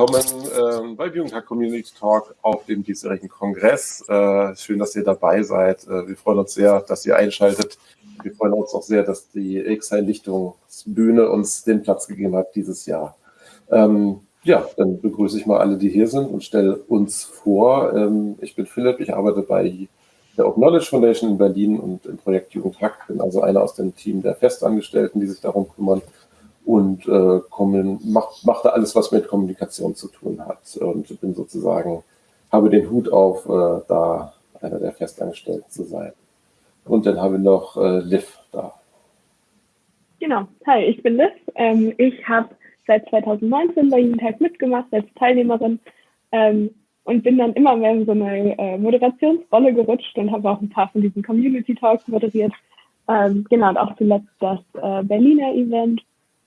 Willkommen ähm, bei Jugendhack Community Talk auf dem diesjährigen Kongress. Äh, schön, dass ihr dabei seid. Äh, wir freuen uns sehr, dass ihr einschaltet. Wir freuen uns auch sehr, dass die X-Einlichtungsbühne uns den Platz gegeben hat dieses Jahr. Ähm, ja, dann begrüße ich mal alle, die hier sind und stelle uns vor. Ähm, ich bin Philipp, ich arbeite bei der Open Knowledge Foundation in Berlin und im Projekt Jugendhack. Bin also einer aus dem Team der Festangestellten, die sich darum kümmern und äh, mach, mach da alles, was mit Kommunikation zu tun hat und bin sozusagen, habe den Hut auf, äh, da einer der Festangestellten zu sein. Und dann haben wir noch äh, Liv da. Genau, hi, ich bin Liv. Ähm, ich habe seit 2019 bei Jugendtag mitgemacht als Teilnehmerin ähm, und bin dann immer mehr in so eine äh, Moderationsrolle gerutscht und habe auch ein paar von diesen Community Talks moderiert. Ähm, genau, und auch zuletzt das äh, Berliner Event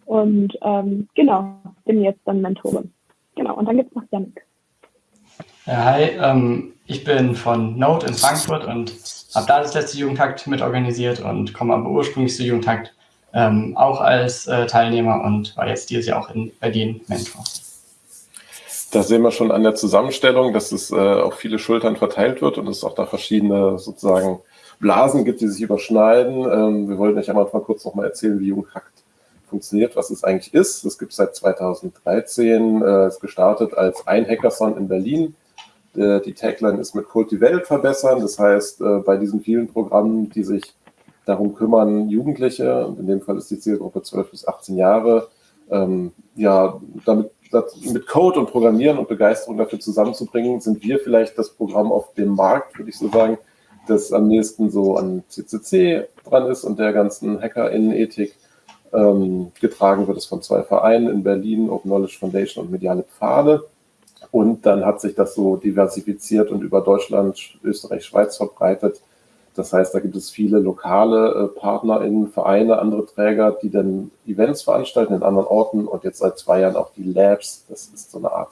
und ähm, genau, bin jetzt dann Mentorin. Genau, und dann gibt es noch Janik. Ja, hi, ähm, ich bin von Node in Frankfurt und habe da das letzte Jugendtakt mitorganisiert und komme aber ursprünglich zu Jugendtakt ähm, auch als äh, Teilnehmer und war jetzt dieses Jahr auch in Berlin Mentor. Da sehen wir schon an der Zusammenstellung, dass es äh, auf viele Schultern verteilt wird und es auch da verschiedene sozusagen Blasen gibt, die sich überschneiden. Ähm, wir wollten euch einmal kurz noch mal erzählen, wie Jugendhakt funktioniert, was es eigentlich ist. Es gibt seit 2013, äh, ist gestartet als ein Hackathon in Berlin. Äh, die Tagline ist mit Code die Welt verbessern. Das heißt, äh, bei diesen vielen Programmen, die sich darum kümmern, Jugendliche, und in dem Fall ist die Zielgruppe 12 bis 18 Jahre, ähm, ja, damit mit Code und Programmieren und Begeisterung dafür zusammenzubringen, sind wir vielleicht das Programm auf dem Markt, würde ich so sagen, das am nächsten so an CCC dran ist und der ganzen Hacker-Innenethik ähm, getragen wird es von zwei Vereinen in Berlin, Open Knowledge Foundation und Mediale Pfade. Und dann hat sich das so diversifiziert und über Deutschland, Österreich, Schweiz verbreitet. Das heißt, da gibt es viele lokale äh, PartnerInnen, Vereine, andere Träger, die dann Events veranstalten in anderen Orten und jetzt seit zwei Jahren auch die Labs. Das ist so eine Art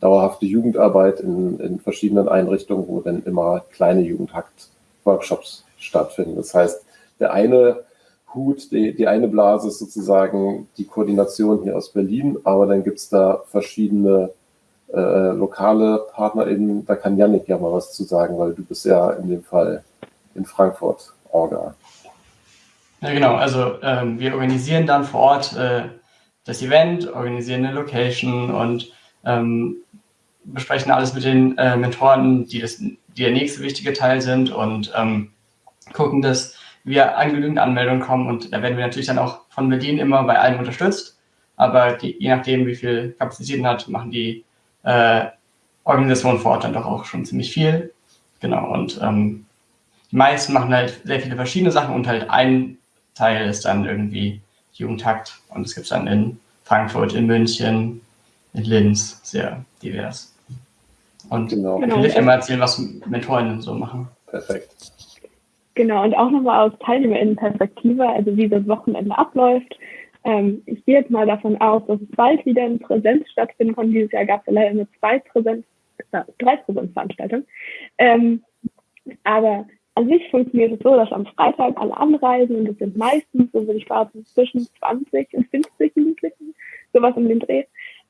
dauerhafte Jugendarbeit in, in verschiedenen Einrichtungen, wo dann immer kleine Jugendhakt-Workshops stattfinden. Das heißt, der eine Hut, die, die eine Blase ist sozusagen die Koordination hier aus Berlin, aber dann gibt es da verschiedene äh, lokale PartnerInnen. Da kann Yannick ja mal was zu sagen, weil du bist ja in dem Fall in Frankfurt Orga. Ja, genau. Also ähm, wir organisieren dann vor Ort äh, das Event, organisieren eine Location und ähm, besprechen alles mit den äh, Mentoren, die, das, die der nächste wichtige Teil sind und ähm, gucken, dass wir an genügend Anmeldungen kommen und da werden wir natürlich dann auch von Berlin immer bei allem unterstützt. Aber die, je nachdem, wie viel Kapazitäten hat, machen die äh, Organisationen vor Ort dann doch auch schon ziemlich viel. Genau, und ähm, die meisten machen halt sehr viele verschiedene Sachen und halt ein Teil ist dann irgendwie Jugendtakt und es gibt dann in Frankfurt, in München, in Linz, sehr divers. Und genau. ich will genau. immer erzählen, was Mentorinnen so machen. Perfekt. Genau, und auch nochmal aus TeilnehmerInnen-Perspektive, also wie das Wochenende abläuft. Ähm, ich gehe jetzt mal davon aus, dass es bald wieder in Präsenz stattfinden kann. Dieses Jahr gab es leider nur zwei Präsenz, äh, drei Präsenzveranstaltungen. Ähm, aber an sich funktioniert es so, dass am Freitag alle anreisen und es sind meistens, so würde ich behaupten, zwischen 20 und 50 Jugendlichen, sowas um den Dreh.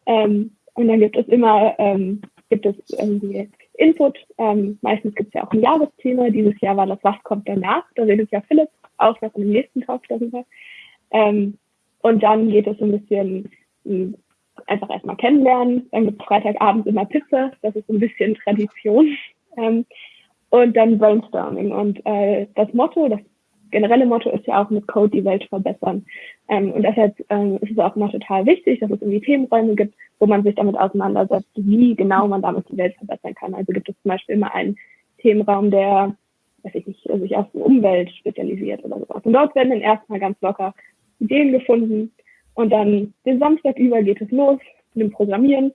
Ähm, und dann gibt es immer, ähm, gibt es irgendwie Input. Ähm, meistens gibt es ja auch ein Jahresthema. Dieses Jahr war das Was kommt danach? Da redet ja Philipp auch noch im nächsten Talk darüber. Ähm, und dann geht es ein bisschen hm, einfach erstmal kennenlernen. Dann gibt es Freitagabend immer Pizza. Das ist ein bisschen Tradition. Ähm, und dann Brainstorming. Und äh, das Motto, das generelle Motto ist ja auch mit Code die Welt verbessern. Ähm, und deshalb ähm, ist es auch noch total wichtig, dass es irgendwie Themenräume gibt, wo man sich damit auseinandersetzt, wie genau man damit die Welt verbessern kann. Also gibt es zum Beispiel immer einen Themenraum, der, weiß ich nicht, sich auf Umwelt spezialisiert oder sowas. Und dort werden dann erstmal ganz locker Ideen gefunden. Und dann den Samstag über geht es los mit dem Programmieren,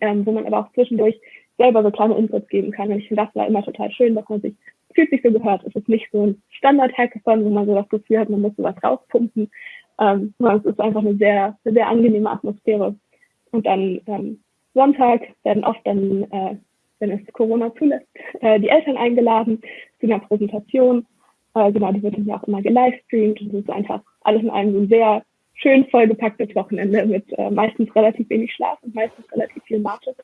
ähm, wo man aber auch zwischendurch selber so kleine Inputs geben kann. Und ich finde, das war immer total schön, dass man sich fühlt sich so gehört. Es ist nicht so ein Standard-Hackathon, wo man so das Gefühl hat, man muss sowas rauspumpen. Ähm, es ist einfach eine sehr, eine sehr angenehme Atmosphäre. Und dann ähm, Sonntag werden oft dann, äh, wenn es Corona zulässt, äh, die Eltern eingeladen zu einer Präsentation. Äh, genau, die wird dann ja auch immer gelivestreamt. Und es ist einfach alles in allem so ein sehr schön vollgepacktes Wochenende mit äh, meistens relativ wenig Schlaf und meistens relativ viel Mathe.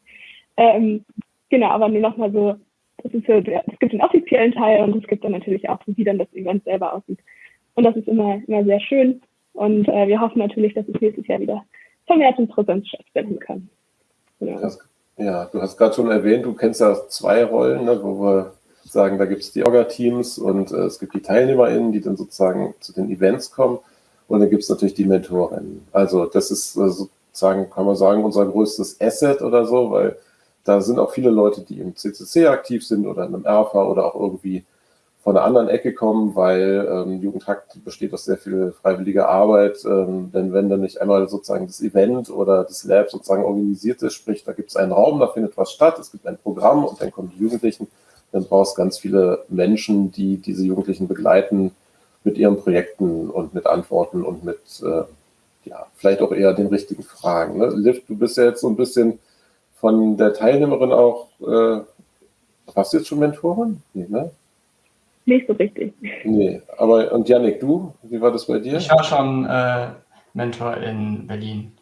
Ähm, genau, aber nur nochmal so, das ist so, es gibt den offiziellen Teil und es gibt dann natürlich auch, wie dann das Event selber aussieht. Und das ist immer, immer sehr schön. Und äh, wir hoffen natürlich, dass es nächstes Jahr wieder vermehrt in Präsenz stattfinden kann. Genau. Ja, du hast gerade schon erwähnt, du kennst ja zwei Rollen, ne, wo wir sagen, da gibt es die Orga-Teams und äh, es gibt die TeilnehmerInnen, die dann sozusagen zu den Events kommen. Und dann gibt es natürlich die Mentorinnen. Also das ist äh, sozusagen, kann man sagen, unser größtes Asset oder so, weil da sind auch viele Leute, die im CCC aktiv sind oder in einem ERFA oder auch irgendwie von einer anderen Ecke kommen, weil ähm, Jugendhakt besteht aus sehr viel freiwilliger Arbeit. Ähm, denn wenn dann nicht einmal sozusagen das Event oder das Lab sozusagen organisiert ist, sprich, da gibt es einen Raum, da findet was statt, es gibt ein Programm und dann kommen die Jugendlichen, dann brauchst ganz viele Menschen, die diese Jugendlichen begleiten mit ihren Projekten und mit Antworten und mit, äh, ja, vielleicht auch eher den richtigen Fragen. Ne? Liv, du bist ja jetzt so ein bisschen von der Teilnehmerin auch, äh, warst du jetzt schon Mentorin? Nee, ne? Nicht so richtig. Nee, aber und Janik, du, wie war das bei dir? Ich war schon äh, Mentor in Berlin.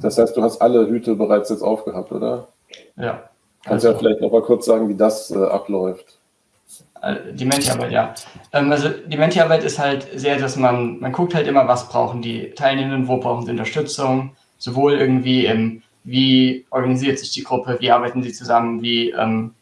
Das heißt, du hast alle Hüte bereits jetzt aufgehabt, oder? Ja. Kannst du also, ja vielleicht noch mal kurz sagen, wie das äh, abläuft? Äh, die Menti-Arbeit, ja. Ähm, also die Menti-Arbeit ist halt sehr, dass man, man guckt halt immer, was brauchen die Teilnehmenden, wo brauchen sie Unterstützung, sowohl irgendwie im wie organisiert sich die Gruppe, wie arbeiten sie zusammen, wie ähm,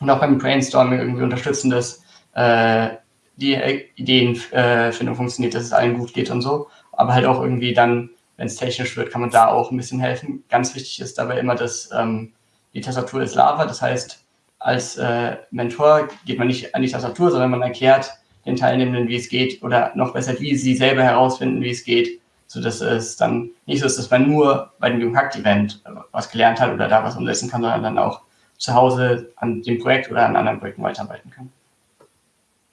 und beim Brainstorming irgendwie unterstützen, dass äh, die Ideenfindung funktioniert, dass es allen gut geht und so. Aber halt auch irgendwie dann, wenn es technisch wird, kann man da auch ein bisschen helfen. Ganz wichtig ist dabei immer, dass ähm, die Tastatur ist Lava. Das heißt, als äh, Mentor geht man nicht an die Tastatur, sondern man erklärt den Teilnehmenden, wie es geht oder noch besser, wie sie selber herausfinden, wie es geht sodass es dann nicht so ist, dass man nur bei dem Jugendhackt-Event was gelernt hat oder da was umsetzen kann, sondern dann auch zu Hause an dem Projekt oder an anderen Projekten weiterarbeiten kann.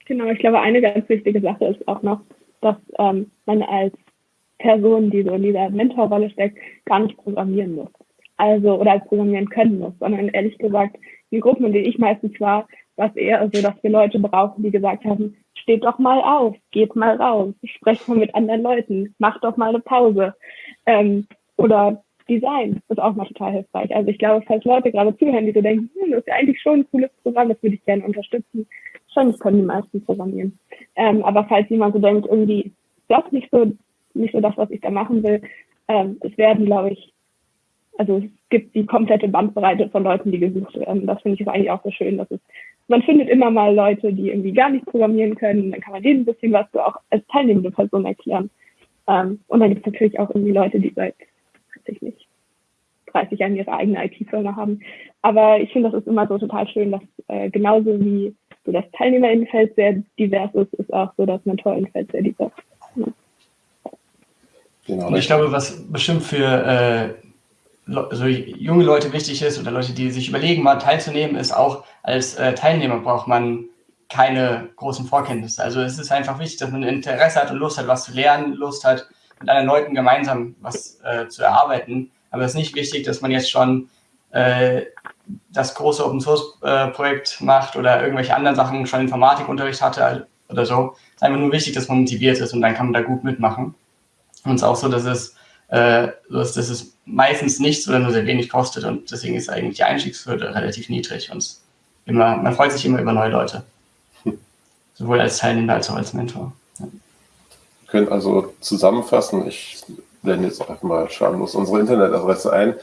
Genau, ich glaube, eine ganz wichtige Sache ist auch noch, dass ähm, man als Person, die so in dieser Mentorrolle steckt, gar nicht programmieren muss. Also, oder programmieren können muss, sondern ehrlich gesagt, die Gruppen, in denen ich meistens war, war es eher so, dass wir Leute brauchen, die gesagt haben, steht doch mal auf, geht mal raus, sprecht mal mit anderen Leuten, macht doch mal eine Pause. Ähm, oder Design ist auch mal total hilfreich. Also ich glaube, falls Leute gerade zuhören, die so denken, hm, das ist ja eigentlich schon ein cooles Programm, das würde ich gerne unterstützen. Wahrscheinlich können die meisten programmieren. Ähm, aber falls jemand so denkt, irgendwie das nicht so, nicht so das, was ich da machen will, ähm, es werden, glaube ich, also es gibt die komplette Bandbreite von Leuten, die gesucht werden. Das finde ich eigentlich auch so schön, dass es man findet immer mal Leute, die irgendwie gar nicht programmieren können. Dann kann man denen ein bisschen was so auch als teilnehmende Person erklären. Ähm, und dann gibt es natürlich auch irgendwie Leute, die seit, weiß ich nicht, 30 Jahren ihre eigene IT-Firma haben. Aber ich finde, das ist immer so total schön, dass äh, genauso wie so das Teilnehmerinnenfeld sehr divers ist, ist auch so das Mentorinnenfeld sehr divers. Ja. Genau. Und ich glaube, was bestimmt für äh, so junge Leute wichtig ist oder Leute, die sich überlegen, mal teilzunehmen, ist auch als äh, Teilnehmer braucht man keine großen Vorkenntnisse. Also es ist einfach wichtig, dass man Interesse hat und Lust hat, was zu lernen, Lust hat, mit anderen Leuten gemeinsam was äh, zu erarbeiten. Aber es ist nicht wichtig, dass man jetzt schon äh, das große Open Source äh, macht oder irgendwelche anderen Sachen schon Informatikunterricht hatte oder so. Es ist einfach nur wichtig, dass man motiviert ist und dann kann man da gut mitmachen. Und es ist auch so, dass es äh, dass, dass es meistens nichts oder nur sehr wenig kostet und deswegen ist eigentlich die Einstiegshürde relativ niedrig und immer, man freut sich immer über neue Leute. Sowohl als Teilnehmer als auch als Mentor. Ja. Wir können also zusammenfassen, ich blende jetzt auch einfach mal schamlos unsere Internetadresse ein.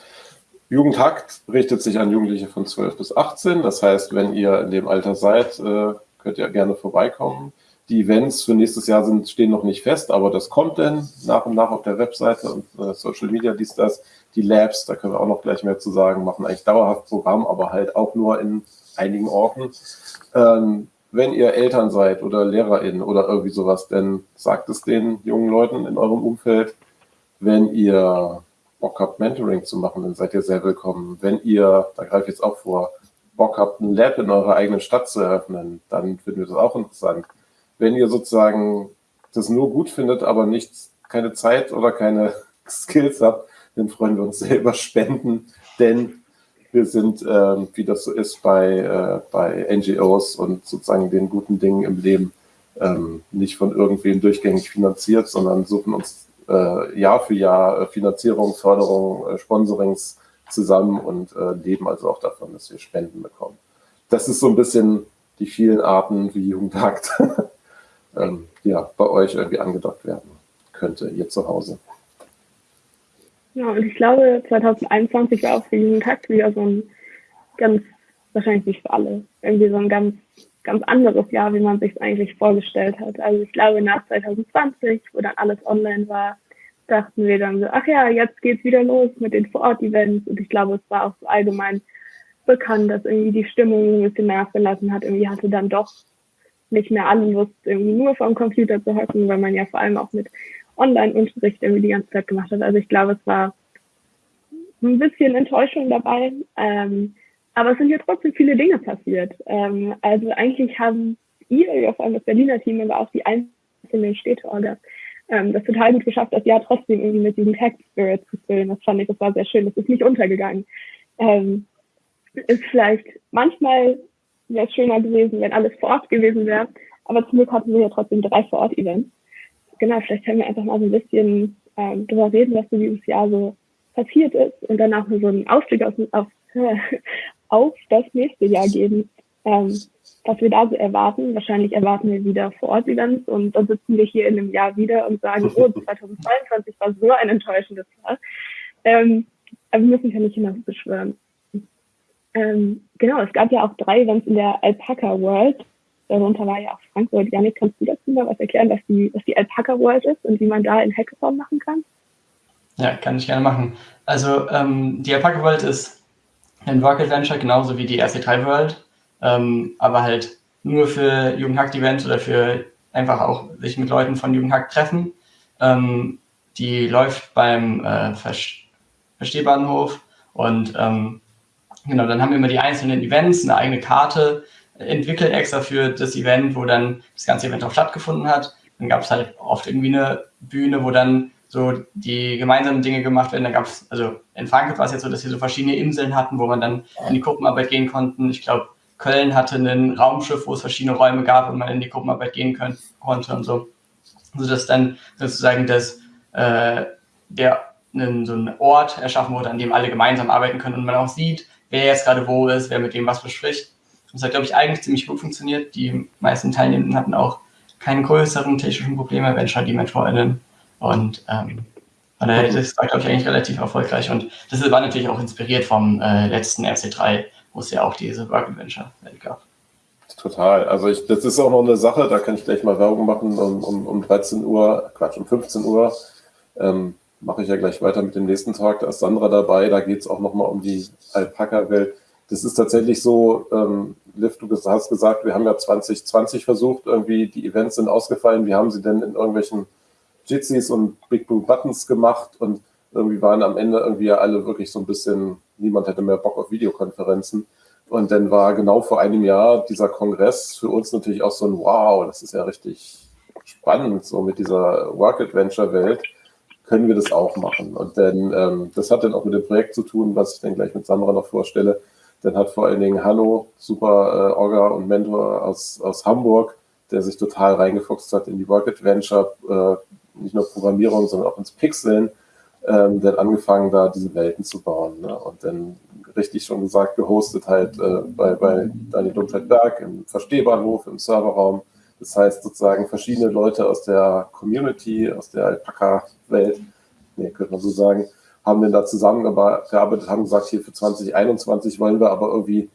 Jugendhakt richtet sich an Jugendliche von 12 bis 18. Das heißt, wenn ihr in dem Alter seid, äh, könnt ihr gerne vorbeikommen. Die Events für nächstes Jahr sind, stehen noch nicht fest, aber das kommt dann nach und nach auf der Webseite und äh, Social Media dies, das. Die Labs, da können wir auch noch gleich mehr zu sagen, machen eigentlich dauerhaft Programm, aber halt auch nur in einigen Orten. Ähm, wenn ihr Eltern seid oder LehrerInnen oder irgendwie sowas, dann sagt es den jungen Leuten in eurem Umfeld. Wenn ihr Bock habt, Mentoring zu machen, dann seid ihr sehr willkommen. Wenn ihr, da greife ich jetzt auch vor, Bock habt, ein Lab in eurer eigenen Stadt zu eröffnen, dann finden wir das auch interessant wenn ihr sozusagen das nur gut findet, aber nicht, keine Zeit oder keine Skills habt, dann freuen wir uns selber Spenden, denn wir sind, äh, wie das so ist bei, äh, bei NGOs und sozusagen den guten Dingen im Leben, ähm, nicht von irgendwem durchgängig finanziert, sondern suchen uns äh, Jahr für Jahr äh, Finanzierung, Förderung, äh, Sponsorings zusammen und äh, leben also auch davon, dass wir Spenden bekommen. Das ist so ein bisschen die vielen Arten, wie Jugendhakt ähm, ja, bei euch irgendwie angedockt werden könnte, ihr zu Hause. Ja, und ich glaube, 2021 war auch für Jugendhakt wieder so ein ganz, wahrscheinlich nicht für alle, irgendwie so ein ganz, ganz anderes Jahr, wie man sich eigentlich vorgestellt hat. Also ich glaube, nach 2020, wo dann alles online war, dachten wir dann so, ach ja, jetzt geht's wieder los mit den Vor-Ort-Events. Und ich glaube, es war auch so allgemein bekannt, dass irgendwie die Stimmung ein bisschen nachgelassen hat. Irgendwie hatte dann doch nicht mehr alle Lust, irgendwie nur vor dem Computer zu hocken, weil man ja vor allem auch mit Online-Unterricht irgendwie die ganze Zeit gemacht hat. Also ich glaube, es war ein bisschen Enttäuschung dabei. Ähm, aber es sind ja trotzdem viele Dinge passiert. Ähm, also eigentlich haben ihr, ja vor allem das Berliner Team, aber auch die einzelnen Städteorgas, ähm, das total gut geschafft, das Jahr trotzdem irgendwie mit diesem Tech Spirit zu füllen. Das fand ich, das war sehr schön. Das ist nicht untergegangen. Ähm, ist vielleicht manchmal wäre es schöner gewesen, wenn alles vor Ort gewesen wäre. Aber zum Glück hatten wir ja trotzdem drei Vor-Ort-Events. Genau, vielleicht können wir einfach mal so ein bisschen ähm, darüber reden, was so dieses Jahr so passiert ist und danach so einen Ausblick auf, auf, auf das nächste Jahr geben, ähm, was wir da so erwarten. Wahrscheinlich erwarten wir wieder Vor-Ort-Events und dann sitzen wir hier in einem Jahr wieder und sagen, oh, 2022 war so ein enttäuschendes Jahr. Ähm, aber wir müssen ja nicht hinaus beschwören. Ähm, genau, es gab ja auch drei Events in der Alpaca World. Darunter war ja auch Frankfurt. Janik, kannst du dazu mal was erklären, was die, was die Alpaca World ist und wie man da in Hackathon machen kann? Ja, kann ich gerne machen. Also ähm, die Alpaca World ist ein Work Adventure, genauso wie die RC3 World, ähm, aber halt nur für Jugendhackt-Events oder für einfach auch sich mit Leuten von Jugendhackt treffen. Ähm, die läuft beim äh, Verstehbahnhof und ähm, Genau, dann haben wir immer die einzelnen Events, eine eigene Karte entwickelt extra für das Event, wo dann das ganze Event auch stattgefunden hat. Dann gab es halt oft irgendwie eine Bühne, wo dann so die gemeinsamen Dinge gemacht werden. Da gab es, also in Frankfurt war es jetzt so, dass wir so verschiedene Inseln hatten, wo man dann in die Gruppenarbeit gehen konnten. Ich glaube, Köln hatte ein Raumschiff, wo es verschiedene Räume gab und man in die Gruppenarbeit gehen können, konnte und so. Sodass dann sozusagen das, äh, der, so ein Ort erschaffen wurde, an dem alle gemeinsam arbeiten können und man auch sieht, wer jetzt gerade wo ist, wer mit wem was bespricht. Das hat, glaube ich, eigentlich ziemlich gut funktioniert. Die meisten Teilnehmenden hatten auch keine größeren technischen Probleme, wenn schon die MentorInnen. Und ähm, das war, glaube ich, eigentlich relativ erfolgreich. Und das war natürlich auch inspiriert vom äh, letzten RC3, wo es ja auch diese Work Adventure gab. Total. Also ich, das ist auch noch eine Sache, da kann ich gleich mal Werbung machen um, um, um 13 Uhr, Quatsch, um 15 Uhr. Ähm, mache ich ja gleich weiter mit dem nächsten Tag. Da ist Sandra dabei. Da geht es auch nochmal um die Alpaka-Welt. Das ist tatsächlich so, ähm, Liv, du hast gesagt, wir haben ja 2020 versucht, irgendwie die Events sind ausgefallen. Wie haben sie denn in irgendwelchen Jitsis und Big Blue Buttons gemacht? Und irgendwie waren am Ende irgendwie ja alle wirklich so ein bisschen, niemand hätte mehr Bock auf Videokonferenzen. Und dann war genau vor einem Jahr dieser Kongress für uns natürlich auch so ein Wow, das ist ja richtig spannend, so mit dieser Work-Adventure-Welt können wir das auch machen. Und dann, ähm, das hat dann auch mit dem Projekt zu tun, was ich dann gleich mit Sandra noch vorstelle. Dann hat vor allen Dingen Hanno, super äh, Orga und Mentor aus, aus Hamburg, der sich total reingefuchst hat in die Work Adventure, äh, nicht nur Programmierung, sondern auch ins Pixeln, ähm, dann angefangen, da diese Welten zu bauen. Ne? Und dann richtig schon gesagt, gehostet halt äh, bei, bei Daniel Dumfeld-Berg im Verstehbahnhof, im Serverraum das heißt sozusagen verschiedene Leute aus der Community, aus der Alpaka-Welt, nee, könnte man so sagen, haben dann da zusammengearbeitet, haben gesagt, hier für 2021 wollen wir aber irgendwie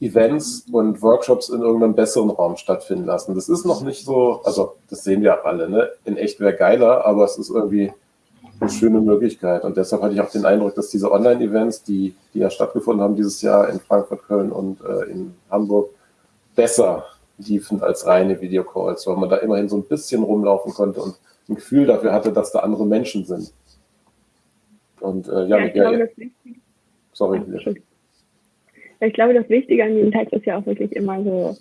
Events und Workshops in irgendeinem besseren Raum stattfinden lassen. Das ist noch nicht so, also das sehen wir alle, ne? In echt wäre geiler, aber es ist irgendwie eine schöne Möglichkeit. Und deshalb hatte ich auch den Eindruck, dass diese Online-Events, die, die ja stattgefunden haben dieses Jahr in Frankfurt, Köln und äh, in Hamburg, besser liefen als reine Videocalls, weil man da immerhin so ein bisschen rumlaufen konnte und ein Gefühl dafür hatte, dass da andere Menschen sind. Und äh, ja, ja, ich glaube, ja. Sorry. Ich glaube, das Wichtige an Jugendhack ist ja auch wirklich immer so,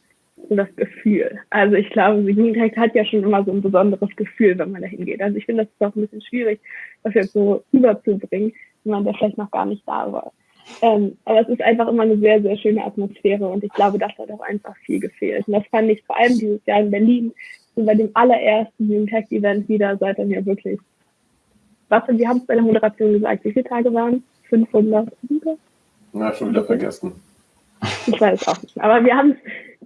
so das Gefühl. Also ich glaube, Jugendhack hat ja schon immer so ein besonderes Gefühl, wenn man da hingeht. Also ich finde, das ist auch ein bisschen schwierig, das jetzt so rüberzubringen, wenn man da vielleicht noch gar nicht da war. Ähm, aber es ist einfach immer eine sehr, sehr schöne Atmosphäre und ich glaube, das hat auch einfach viel gefehlt. Und das fand ich vor allem dieses Jahr in Berlin, so bei dem allerersten Jugendtech-Event wieder seit dann ja wirklich warte, wir haben es bei der Moderation gesagt, wie viele Tage waren es? 500? Na, schon wieder vergessen. Ich weiß auch nicht. Aber wir haben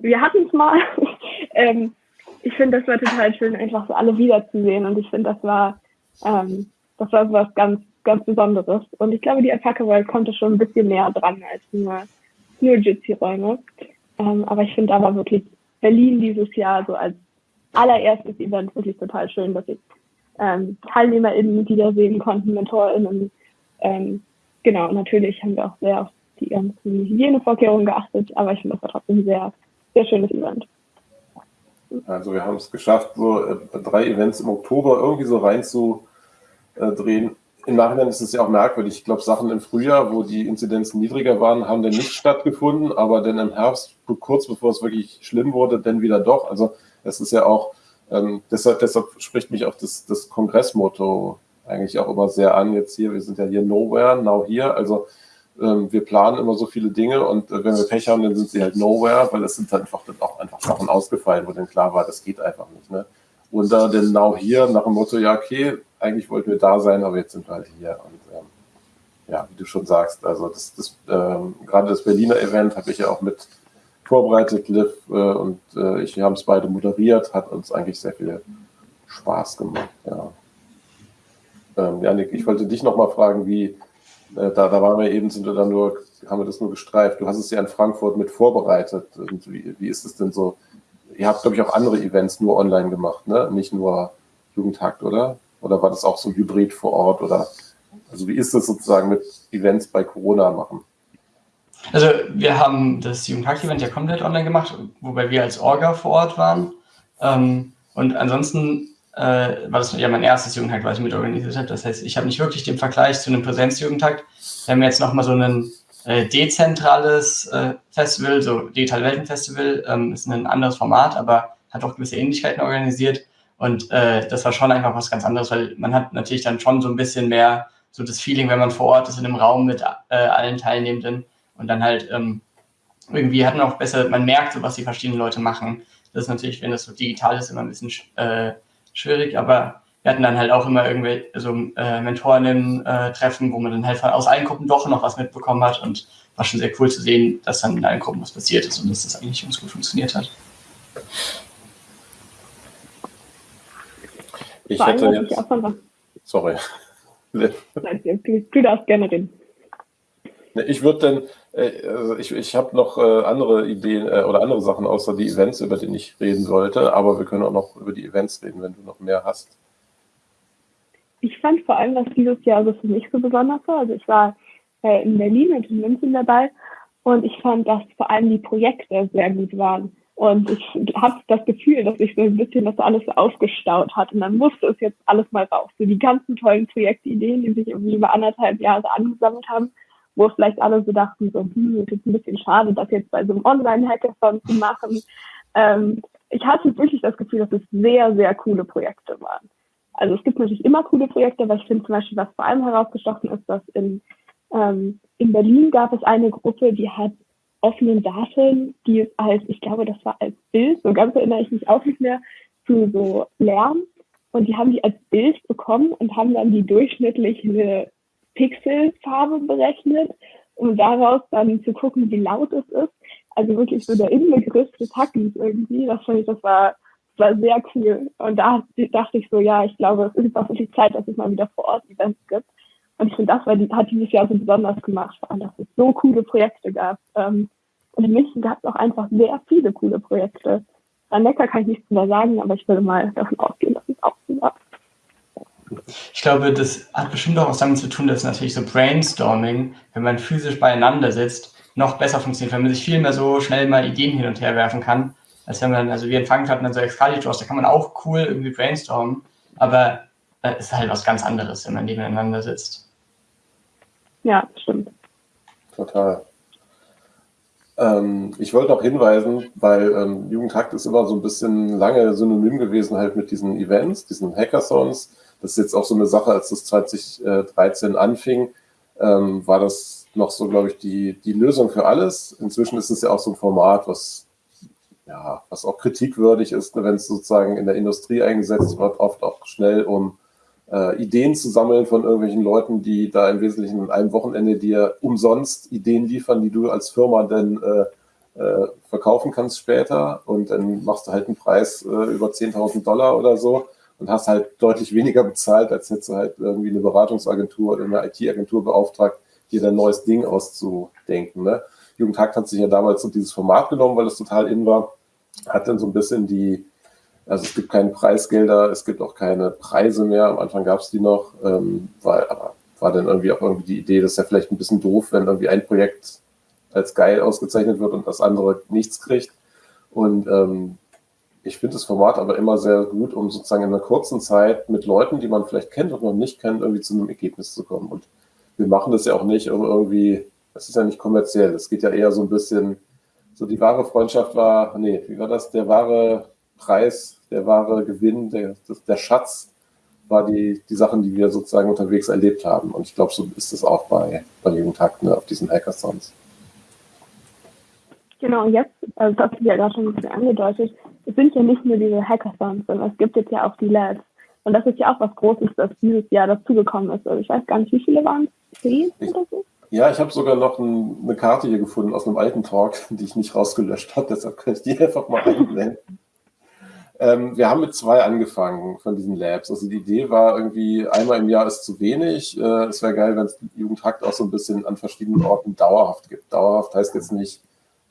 wir hatten es mal. ähm, ich finde, das war total schön, einfach so alle wiederzusehen. Und ich finde, das war, ähm, das war was ganz, ganz Besonderes. Und ich glaube, die Attacke World konnte schon ein bisschen näher dran als nur, nur Jitsi-Räume. Ähm, aber ich finde aber wirklich Berlin dieses Jahr so als allererstes Event wirklich total schön, dass ich ähm, TeilnehmerInnen wiedersehen konnten, MentorInnen. Ähm, genau, natürlich haben wir auch sehr auf die ganzen Hygienevorkehrungen geachtet, aber ich finde, das war trotzdem ein sehr, sehr schönes Event. Also wir haben es geschafft, so äh, drei Events im Oktober irgendwie so reinzudrehen. Im Nachhinein ist es ja auch merkwürdig. Ich glaube, Sachen im Frühjahr, wo die Inzidenzen niedriger waren, haben dann nicht stattgefunden, aber dann im Herbst, kurz bevor es wirklich schlimm wurde, dann wieder doch. Also es ist ja auch, ähm, deshalb, deshalb spricht mich auch das, das Kongressmotto eigentlich auch immer sehr an jetzt hier. Wir sind ja hier nowhere, now here. Also ähm, wir planen immer so viele Dinge und äh, wenn wir Pech haben, dann sind sie halt nowhere, weil es sind einfach dann auch einfach Sachen ausgefallen, wo dann klar war, das geht einfach nicht. Ne? Und da denn now hier nach dem Motto, ja, okay, eigentlich wollten wir da sein, aber jetzt sind wir halt hier. Und ähm, ja, wie du schon sagst, also das, das ähm, gerade das Berliner Event habe ich ja auch mit vorbereitet, Liv äh, und äh, ich, wir haben es beide moderiert, hat uns eigentlich sehr viel Spaß gemacht. Ja. Ähm, Janik, ich wollte dich nochmal fragen, wie, äh, da, da waren wir eben, sind wir dann nur, haben wir das nur gestreift. Du hast es ja in Frankfurt mit vorbereitet. Und wie, wie ist es denn so? Ihr habt, glaube ich, auch andere Events nur online gemacht, ne? Nicht nur Jugendtakt, oder? Oder war das auch so Hybrid vor Ort? Oder also wie ist es sozusagen mit Events bei Corona machen? Also wir haben das Jugendtakt-Event ja komplett online gemacht, wobei wir als Orga vor Ort waren. Ähm, und ansonsten äh, war das ja mein erstes Jugendtag, was ich mit organisiert habe. Das heißt, ich habe nicht wirklich den Vergleich zu einem Präsenzjugendtag. Wir haben jetzt nochmal so ein äh, dezentrales äh, Festival, so Digital Weltenfestival, ähm, ist ein anderes Format, aber hat auch gewisse Ähnlichkeiten organisiert. Und äh, das war schon einfach was ganz anderes, weil man hat natürlich dann schon so ein bisschen mehr so das Feeling, wenn man vor Ort ist in einem Raum mit äh, allen Teilnehmenden und dann halt ähm, irgendwie hat man auch besser, man merkt so, was die verschiedenen Leute machen. Das ist natürlich, wenn das so digital ist, immer ein bisschen äh, schwierig, aber wir hatten dann halt auch immer irgendwelche so äh, Mentorinnen-Treffen, äh, wo man dann halt von, aus allen Gruppen doch noch was mitbekommen hat und war schon sehr cool zu sehen, dass dann in allen Gruppen was passiert ist und dass das eigentlich ganz gut funktioniert hat. Ich hätte jetzt... Sorry. Nein, du, du darfst gerne reden. Ich würde dann, äh, also ich, ich habe noch äh, andere Ideen äh, oder andere Sachen außer die Events, über die ich reden sollte, aber wir können auch noch über die Events reden, wenn du noch mehr hast. Ich fand vor allem, was dieses Jahr so für mich so besonders war, also ich war in Berlin und in München dabei und ich fand, dass vor allem die Projekte sehr gut waren. Und ich habe das Gefühl, dass sich so ein bisschen das alles aufgestaut hat. Und dann musste es jetzt alles mal raus. So die ganzen tollen Projektideen, die sich irgendwie über anderthalb Jahre angesammelt haben wo vielleicht alle so dachten, so, hm, ist ein bisschen schade, das jetzt bei so einem Online-Hackathon zu machen. Ähm, ich hatte wirklich das Gefühl, dass es sehr, sehr coole Projekte waren. Also es gibt natürlich immer coole Projekte, aber ich finde zum Beispiel, was vor allem herausgestochen ist, dass in, ähm, in Berlin gab es eine Gruppe, die hat offenen Daten, die als, ich glaube, das war als Bild, so ganz erinnere ich mich auch nicht mehr, zu so Lärm. Und die haben die als Bild bekommen und haben dann die durchschnittliche Pixelfarbe berechnet, um daraus dann zu gucken, wie laut es ist. Also wirklich so der Inbegriff des Hackens irgendwie. Das fand ich, das war, das war sehr cool. Und da dachte ich so, ja, ich glaube, es ist auch wirklich Zeit, dass es mal wieder vor Ort Events gibt. Und ich finde, das war, hat dieses Jahr so besonders gemacht, vor allem, dass es so coole Projekte gab. Ähm, und in München gab es auch einfach sehr viele coole Projekte. An Neckar kann ich nichts mehr sagen, aber ich würde mal davon ausgehen, dass es auch so war. Ich glaube, das hat bestimmt auch was damit zu tun, dass natürlich so Brainstorming, wenn man physisch beieinander sitzt, noch besser funktioniert, weil man sich viel mehr so schnell mal Ideen hin und her werfen kann, als wenn man, also wir in Frankfurt hatten dann so Excaliburs, da kann man auch cool irgendwie brainstormen, aber es äh, ist halt was ganz anderes, wenn man nebeneinander sitzt. Ja, stimmt. Total. Ähm, ich wollte noch hinweisen, weil ähm, Jugendhakt ist immer so ein bisschen lange synonym gewesen halt mit diesen Events, diesen Hackathons, das ist jetzt auch so eine Sache, als das 2013 anfing, ähm, war das noch so, glaube ich, die, die Lösung für alles. Inzwischen ist es ja auch so ein Format, was, ja, was auch kritikwürdig ist, wenn es sozusagen in der Industrie eingesetzt wird, oft auch schnell, um äh, Ideen zu sammeln von irgendwelchen Leuten, die da im Wesentlichen an einem Wochenende dir umsonst Ideen liefern, die du als Firma dann äh, äh, verkaufen kannst später und dann machst du halt einen Preis äh, über 10.000 Dollar oder so und hast halt deutlich weniger bezahlt, als hättest du halt irgendwie eine Beratungsagentur oder eine IT-Agentur beauftragt, dir dein neues Ding auszudenken. Ne? Jugendhakt hat sich ja damals so dieses Format genommen, weil es total in war, hat dann so ein bisschen die, also es gibt keine Preisgelder, es gibt auch keine Preise mehr. Am Anfang gab es die noch, ähm, weil, aber war dann irgendwie auch irgendwie die Idee, das ist ja vielleicht ein bisschen doof, wenn irgendwie ein Projekt als geil ausgezeichnet wird und das andere nichts kriegt. Und ähm, ich finde das Format aber immer sehr gut, um sozusagen in einer kurzen Zeit mit Leuten, die man vielleicht kennt und noch nicht kennt, irgendwie zu einem Ergebnis zu kommen. Und wir machen das ja auch nicht, um irgendwie, das ist ja nicht kommerziell, es geht ja eher so ein bisschen, so die wahre Freundschaft war, nee, wie war das, der wahre Preis der wahre Gewinn, der, der Schatz war die, die Sachen, die wir sozusagen unterwegs erlebt haben. Und ich glaube, so ist es auch bei, bei Jugendtakt ne, auf diesen Hackathons. Genau, und jetzt, also das hast du ja gerade schon ein bisschen angedeutet, es sind ja nicht nur diese Hackathons, sondern es gibt jetzt ja auch die Labs. Und das ist ja auch was Großes, das dieses Jahr dazugekommen ist. Also ich weiß gar nicht, wie viele waren es? Zehn oder so? Ja, ich habe sogar noch ein, eine Karte hier gefunden aus einem alten Talk, die ich nicht rausgelöscht habe. Deshalb kann ich die einfach mal einblenden. Ähm, wir haben mit zwei angefangen von diesen Labs. Also die Idee war irgendwie, einmal im Jahr ist zu wenig. Äh, es wäre geil, wenn es Jugendhakt auch so ein bisschen an verschiedenen Orten dauerhaft gibt. Dauerhaft heißt jetzt nicht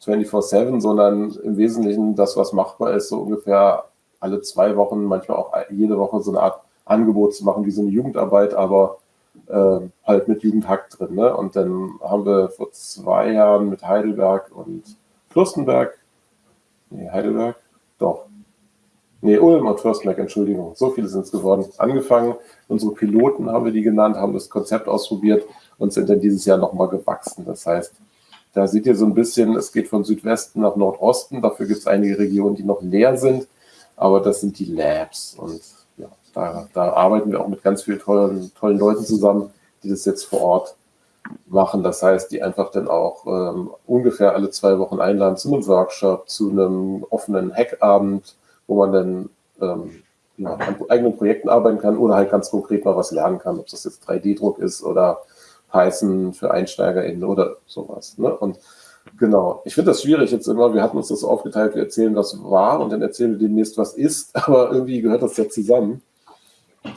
24-7, sondern im Wesentlichen das, was machbar ist, so ungefähr alle zwei Wochen, manchmal auch jede Woche so eine Art Angebot zu machen, wie so eine Jugendarbeit, aber äh, halt mit Jugendhack drin. Ne? Und dann haben wir vor zwei Jahren mit Heidelberg und Fürstenberg, nee, Heidelberg, doch, Nee, Ulm und Fürstenberg, Entschuldigung. So viele sind es geworden. Angefangen, unsere Piloten haben wir die genannt, haben das Konzept ausprobiert und sind dann dieses Jahr nochmal gewachsen. Das heißt, da seht ihr so ein bisschen, es geht von Südwesten nach Nordosten. Dafür gibt es einige Regionen, die noch leer sind. Aber das sind die Labs. Und ja, da, da arbeiten wir auch mit ganz vielen tollen, tollen Leuten zusammen, die das jetzt vor Ort machen. Das heißt, die einfach dann auch ähm, ungefähr alle zwei Wochen einladen zu einem Workshop, zu einem offenen Hackabend, wo man dann ähm, ja, an eigenen Projekten arbeiten kann oder halt ganz konkret mal was lernen kann, ob das jetzt 3D-Druck ist oder Python für EinsteigerInnen oder sowas. Ne? Und genau, ich finde das schwierig jetzt immer, wir hatten uns das so aufgeteilt, wir erzählen, was war und dann erzählen wir demnächst, was ist, aber irgendwie gehört das ja zusammen.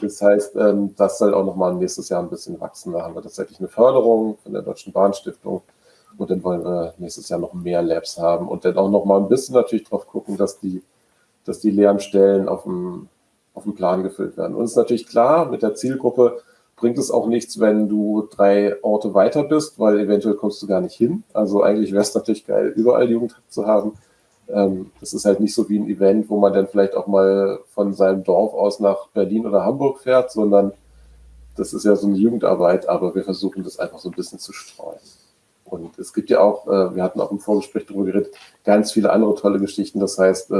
Das heißt, ähm, das soll auch nochmal nächstes Jahr ein bisschen wachsen. Da haben wir tatsächlich eine Förderung von der Deutschen Bahnstiftung und dann wollen wir nächstes Jahr noch mehr Labs haben und dann auch nochmal ein bisschen natürlich drauf gucken, dass die dass die leeren Stellen auf dem, auf dem Plan gefüllt werden. Und es ist natürlich klar, mit der Zielgruppe bringt es auch nichts, wenn du drei Orte weiter bist, weil eventuell kommst du gar nicht hin. Also eigentlich wäre es natürlich geil, überall Jugendhack zu haben. Ähm, das ist halt nicht so wie ein Event, wo man dann vielleicht auch mal von seinem Dorf aus nach Berlin oder Hamburg fährt, sondern das ist ja so eine Jugendarbeit, aber wir versuchen das einfach so ein bisschen zu streuen. Und es gibt ja auch, äh, wir hatten auch im Vorgespräch darüber geredet, ganz viele andere tolle Geschichten. Das heißt,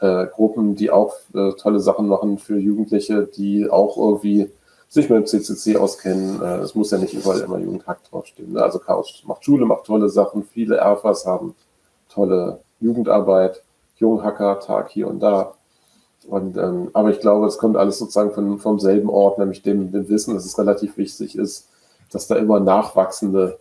äh, Gruppen, die auch äh, tolle Sachen machen für Jugendliche, die auch irgendwie sich mit dem CCC auskennen. Äh, es muss ja nicht überall immer Jugendhack draufstehen. Ne? Also Chaos macht Schule, macht tolle Sachen. Viele Erfas haben tolle Jugendarbeit, Junghacker-Tag hier und da. Und, ähm, aber ich glaube, es kommt alles sozusagen von, vom selben Ort, nämlich dem, dem Wissen, dass es relativ wichtig ist, dass da immer nachwachsende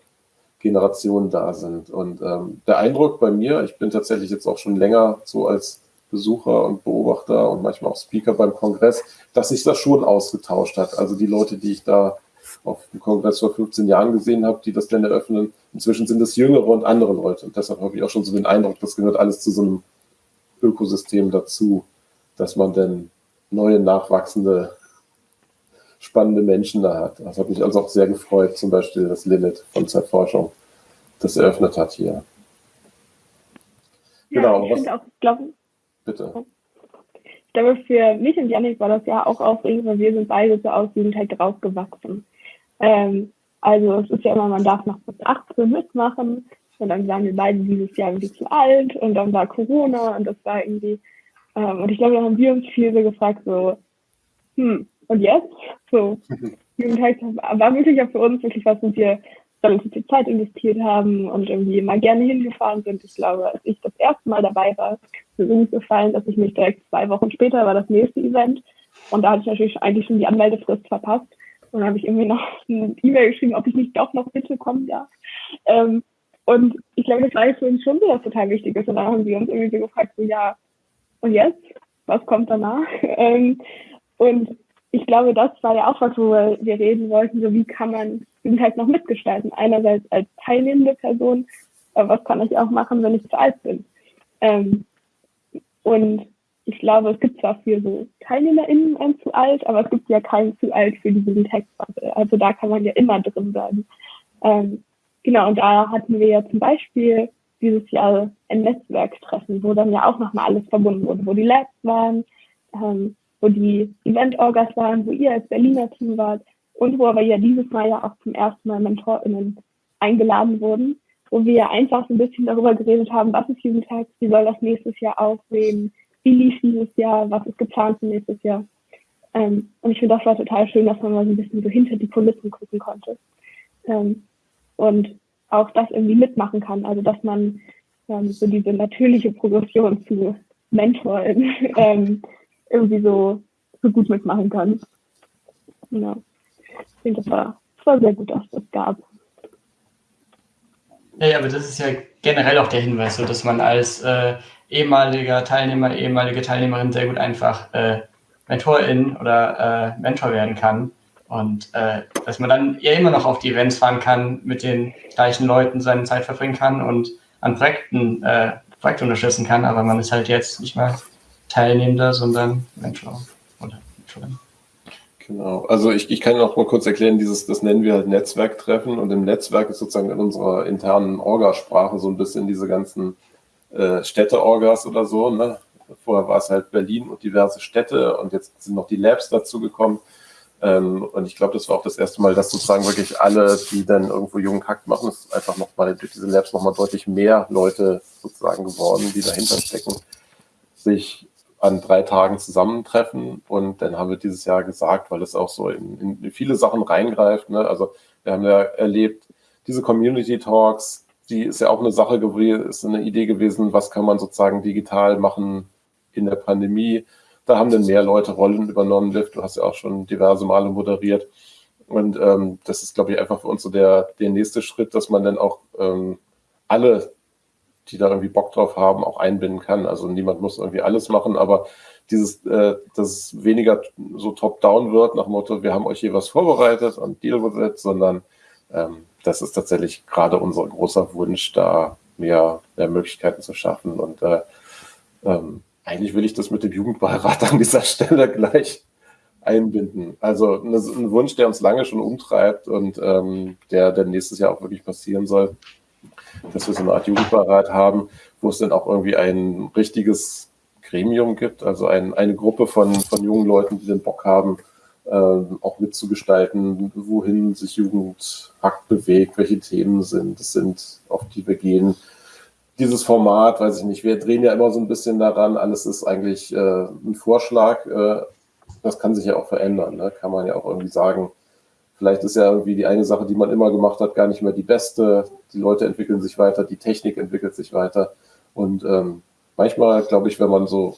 Generationen da sind. Und ähm, der Eindruck bei mir, ich bin tatsächlich jetzt auch schon länger so als Besucher und Beobachter und manchmal auch Speaker beim Kongress, dass sich das schon ausgetauscht hat. Also die Leute, die ich da auf dem Kongress vor 15 Jahren gesehen habe, die das dann eröffnen, inzwischen sind es jüngere und andere Leute. Und deshalb habe ich auch schon so den Eindruck, das gehört alles zu so einem Ökosystem dazu, dass man dann neue, nachwachsende, spannende Menschen da hat. Das hat mich also auch sehr gefreut, zum Beispiel, dass Lilith von Zeitforschung das eröffnet hat hier. Ja, genau. Ich finde auch, glaube Bitte. Ich glaube, für mich und Janik war das ja auch aufregend, weil wir sind beide so aus Jugendheit rausgewachsen. Ähm, also es ist ja immer, man darf noch bis 18 mitmachen und dann waren wir beide dieses Jahr irgendwie zu alt und dann war Corona und das war irgendwie, ähm, und ich glaube, da haben wir uns viel so gefragt, so, hm, und jetzt? So, Jugendheit war wirklich auch für uns wirklich was, wo wir relativ viel Zeit investiert haben und irgendwie immer gerne hingefahren sind. Ich glaube, als ich das erste Mal dabei war, ist mir so gefallen, dass ich mich direkt zwei Wochen später war das nächste Event Und da hatte ich natürlich eigentlich schon die Anmeldefrist verpasst. Und dann habe ich irgendwie noch eine E-Mail geschrieben, ob ich nicht doch noch bitte kommen darf. Ähm, und ich glaube, das war für uns schon so was total Wichtiges. Und dann haben sie uns irgendwie so gefragt, so, ja, und jetzt? Was kommt danach? ähm, und ich glaube, das war ja auch was, wo wir reden wollten, so wie kann man diesen halt noch mitgestalten. Einerseits als teilnehmende Person, aber was kann ich auch machen, wenn ich zu alt bin? Ähm, und ich glaube, es gibt zwar für so TeilnehmerInnen ein zu alt, aber es gibt ja keinen zu alt für diesen Textbubble. Also da kann man ja immer drin bleiben. Ähm, genau, und da hatten wir ja zum Beispiel dieses Jahr ein Netzwerktreffen, wo dann ja auch nochmal alles verbunden wurde, wo die Labs waren, ähm, wo die Event-Orgas waren, wo ihr als Berliner Team wart und wo aber ja dieses Mal ja auch zum ersten Mal MentorInnen eingeladen wurden, wo wir einfach so ein bisschen darüber geredet haben, was ist Jugendtag, wie soll das nächstes Jahr aussehen, wie lief dieses Jahr, was ist geplant für nächstes Jahr. Ähm, und ich finde, das war total schön, dass man mal so ein bisschen so hinter die Kulissen gucken konnte. Ähm, und auch das irgendwie mitmachen kann. Also dass man ähm, so diese natürliche Progression zu Mentor ähm, irgendwie so, so gut mitmachen kann. Ja. Ich finde, das war, das war sehr gut, dass das gab. Ja, ja, aber das ist ja generell auch der Hinweis, so dass man als äh, ehemaliger Teilnehmer, ehemalige Teilnehmerin sehr gut einfach äh, Mentorin oder äh, Mentor werden kann. Und äh, dass man dann ja immer noch auf die Events fahren kann, mit den gleichen Leuten seine Zeit verbringen kann und an Projekten, äh, Projekte unterstützen kann, aber man ist halt jetzt nicht mehr Teilnehmender, sondern Mentor oder Mentorin. Genau, also ich, ich kann noch mal kurz erklären, dieses, das nennen wir halt Netzwerktreffen und im Netzwerk ist sozusagen in unserer internen Orgasprache so ein bisschen diese ganzen äh, Städte-Orgas oder so. Ne? Vorher war es halt Berlin und diverse Städte und jetzt sind noch die Labs dazu gekommen. Ähm, und ich glaube, das war auch das erste Mal, dass sozusagen wirklich alle, die dann irgendwo jungen Hack machen, ist einfach nochmal durch diese Labs nochmal deutlich mehr Leute sozusagen geworden, die dahinter stecken, sich an drei Tagen zusammentreffen. Und dann haben wir dieses Jahr gesagt, weil es auch so in, in viele Sachen reingreift. Ne? Also wir haben ja erlebt, diese Community Talks, die ist ja auch eine Sache gewesen, ist eine Idee gewesen, was kann man sozusagen digital machen in der Pandemie. Da haben dann mehr Leute Rollen übernommen. Liv, du hast ja auch schon diverse Male moderiert. Und ähm, das ist, glaube ich, einfach für uns so der, der nächste Schritt, dass man dann auch ähm, alle die da irgendwie Bock drauf haben, auch einbinden kann. Also niemand muss irgendwie alles machen, aber dieses, äh, dass weniger so top-down wird, nach dem Motto, wir haben euch hier was vorbereitet und deal with it, sondern ähm, das ist tatsächlich gerade unser großer Wunsch, da mehr, mehr Möglichkeiten zu schaffen. Und äh, ähm, eigentlich will ich das mit dem Jugendbeirat an dieser Stelle gleich einbinden. Also ein Wunsch, der uns lange schon umtreibt und ähm, der, der nächstes Jahr auch wirklich passieren soll dass wir so eine Art Jugendbeirat haben, wo es dann auch irgendwie ein richtiges Gremium gibt, also ein, eine Gruppe von, von jungen Leuten, die den Bock haben, äh, auch mitzugestalten, wohin sich Jugendhakt bewegt, welche Themen sind, es sind, auf die wir gehen. Dieses Format, weiß ich nicht, wir drehen ja immer so ein bisschen daran, alles ist eigentlich äh, ein Vorschlag, äh, das kann sich ja auch verändern, ne? kann man ja auch irgendwie sagen, Vielleicht ist ja irgendwie die eine Sache, die man immer gemacht hat, gar nicht mehr die beste. Die Leute entwickeln sich weiter, die Technik entwickelt sich weiter. Und ähm, manchmal, glaube ich, wenn man so,